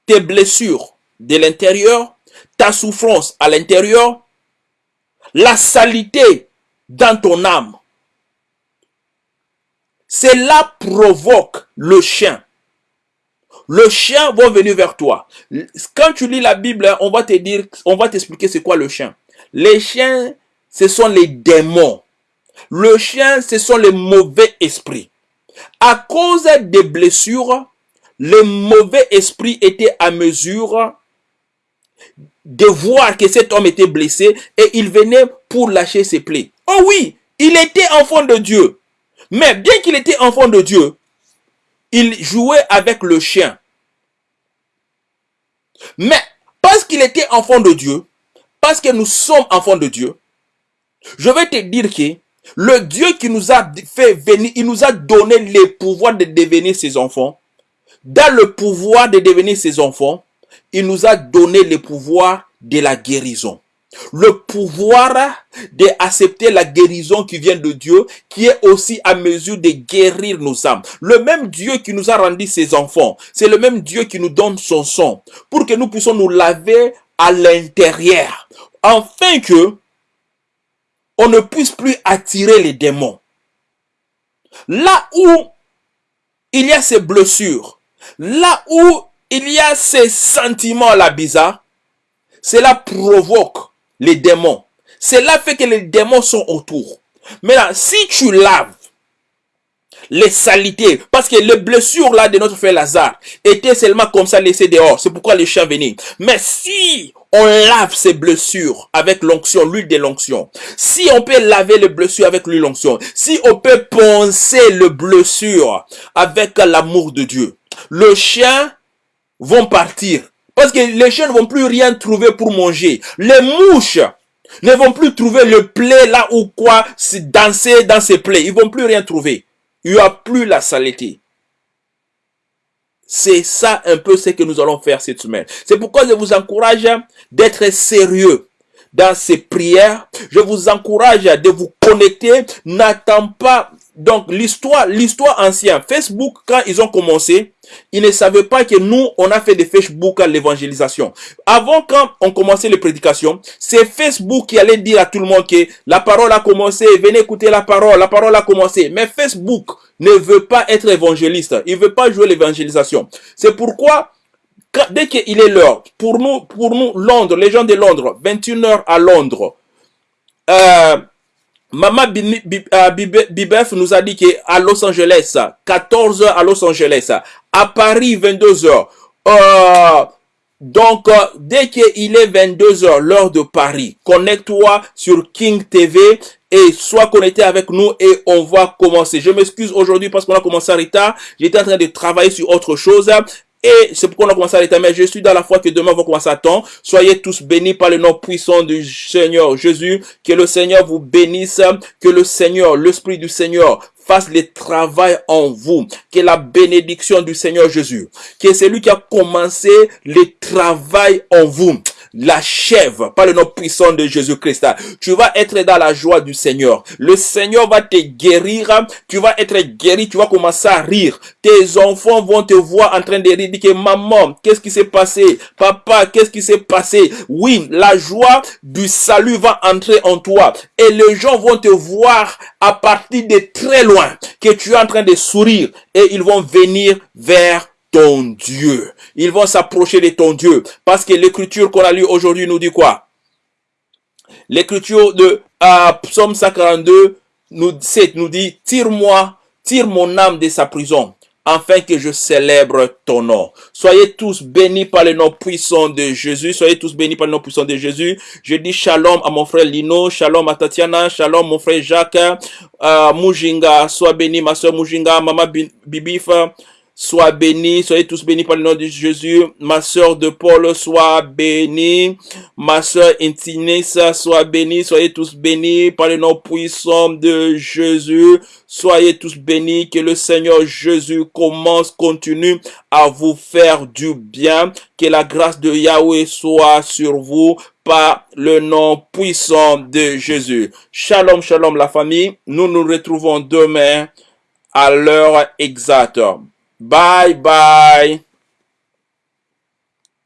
tes blessures de l'intérieur, ta souffrance à l'intérieur, la saleté dans ton âme, cela provoque le chien. Le chien va venir vers toi. Quand tu lis la Bible, on va te dire, on va t'expliquer c'est quoi le chien. Les chiens ce sont les démons. Le chien, ce sont les mauvais esprits. À cause des blessures, les mauvais esprits étaient à mesure de voir que cet homme était blessé et il venait pour lâcher ses plaies. Oh oui, il était enfant de Dieu. Mais bien qu'il était enfant de Dieu, il jouait avec le chien. Mais parce qu'il était enfant de Dieu, parce que nous sommes enfants de Dieu, je vais te dire que le Dieu qui nous a fait venir, il nous a donné le pouvoir de devenir ses enfants. Dans le pouvoir de devenir ses enfants, il nous a donné le pouvoir de la guérison. Le pouvoir d'accepter la guérison qui vient de Dieu, qui est aussi à mesure de guérir nos âmes. Le même Dieu qui nous a rendu ses enfants, c'est le même Dieu qui nous donne son sang pour que nous puissions nous laver à l'intérieur. Afin que on ne puisse plus attirer les démons. Là où il y a ces blessures, là où il y a ces sentiments-là bizarres, cela provoque les démons. Cela fait que les démons sont autour. Maintenant, si tu laves les salités, parce que les blessures là de notre frère Lazare étaient seulement comme ça laissées dehors, c'est pourquoi les chiens venaient. Mais si on lave ces blessures avec l'onction, l'huile de l'onction. Si on peut laver les blessures avec l'huile l'onction, si on peut poncer les blessures avec l'amour de Dieu, le chien vont partir. Parce que les chiens ne vont plus rien trouver pour manger. Les mouches ne vont plus trouver le plaie là ou quoi, danser dans ces plaies. Ils vont plus rien trouver. Il n'y a plus la saleté. C'est ça un peu ce que nous allons faire cette semaine. C'est pourquoi je vous encourage d'être sérieux dans ces prières. Je vous encourage de vous connecter. N'attends pas donc l'histoire, l'histoire ancienne, Facebook, quand ils ont commencé, ils ne savaient pas que nous, on a fait des Facebook à l'évangélisation. Avant, quand on commençait les prédications, c'est Facebook qui allait dire à tout le monde que la parole a commencé, venez écouter la parole, la parole a commencé. Mais Facebook ne veut pas être évangéliste, il veut pas jouer l'évangélisation. C'est pourquoi, dès qu'il est l'heure, pour nous, pour nous, Londres, les gens de Londres, 21h à Londres, euh, Maman euh, Bibef nous a dit qu'à Los Angeles, 14h à Los Angeles, à Paris 22h, Euh, donc, euh, dès qu'il est 22h, l'heure de Paris, connecte-toi sur King TV et sois connecté avec nous et on va commencer. Je m'excuse aujourd'hui parce qu'on a commencé en retard. J'étais en train de travailler sur autre chose. Et c'est pourquoi on a commencé à. Mais je suis dans la foi que demain on va commencer à temps. Soyez tous bénis par le nom puissant du Seigneur Jésus. Que le Seigneur vous bénisse. Que le Seigneur, l'Esprit du Seigneur fasse le travail en vous. Que la bénédiction du Seigneur Jésus, qui est celui qui a commencé le travail en vous, l'achève par le nom puissant de Jésus-Christ. Tu vas être dans la joie du Seigneur. Le Seigneur va te guérir. Tu vas être guéri. Tu vas commencer à rire. Tes enfants vont te voir en train de rire. Dire maman, qu'est-ce qui s'est passé? Papa, qu'est-ce qui s'est passé? Oui, la joie du salut va entrer en toi. Et les gens vont te voir à partir de très loin que tu es en train de sourire et ils vont venir vers ton Dieu. Ils vont s'approcher de ton Dieu. Parce que l'écriture qu'on a lue aujourd'hui nous dit quoi? L'écriture de euh, Psaume 142 nous, dit, tire-moi, tire mon âme de sa prison afin que je célèbre ton nom. Soyez tous bénis par le nom puissant de Jésus. Soyez tous bénis par le nom puissant de Jésus. Je dis shalom à mon frère Lino, shalom à Tatiana, shalom mon frère Jacques, euh, Mujinga, sois béni ma soeur Mujinga, maman Bibif, Sois béni, soyez tous bénis par le nom de Jésus. Ma sœur de Paul, sois bénie. Ma sœur Intinesa, sois bénie. Soyez tous bénis par le nom puissant de Jésus. Soyez tous bénis. Que le Seigneur Jésus commence, continue à vous faire du bien. Que la grâce de Yahweh soit sur vous par le nom puissant de Jésus. Shalom, shalom la famille. Nous nous retrouvons demain à l'heure exacte. Bye bye.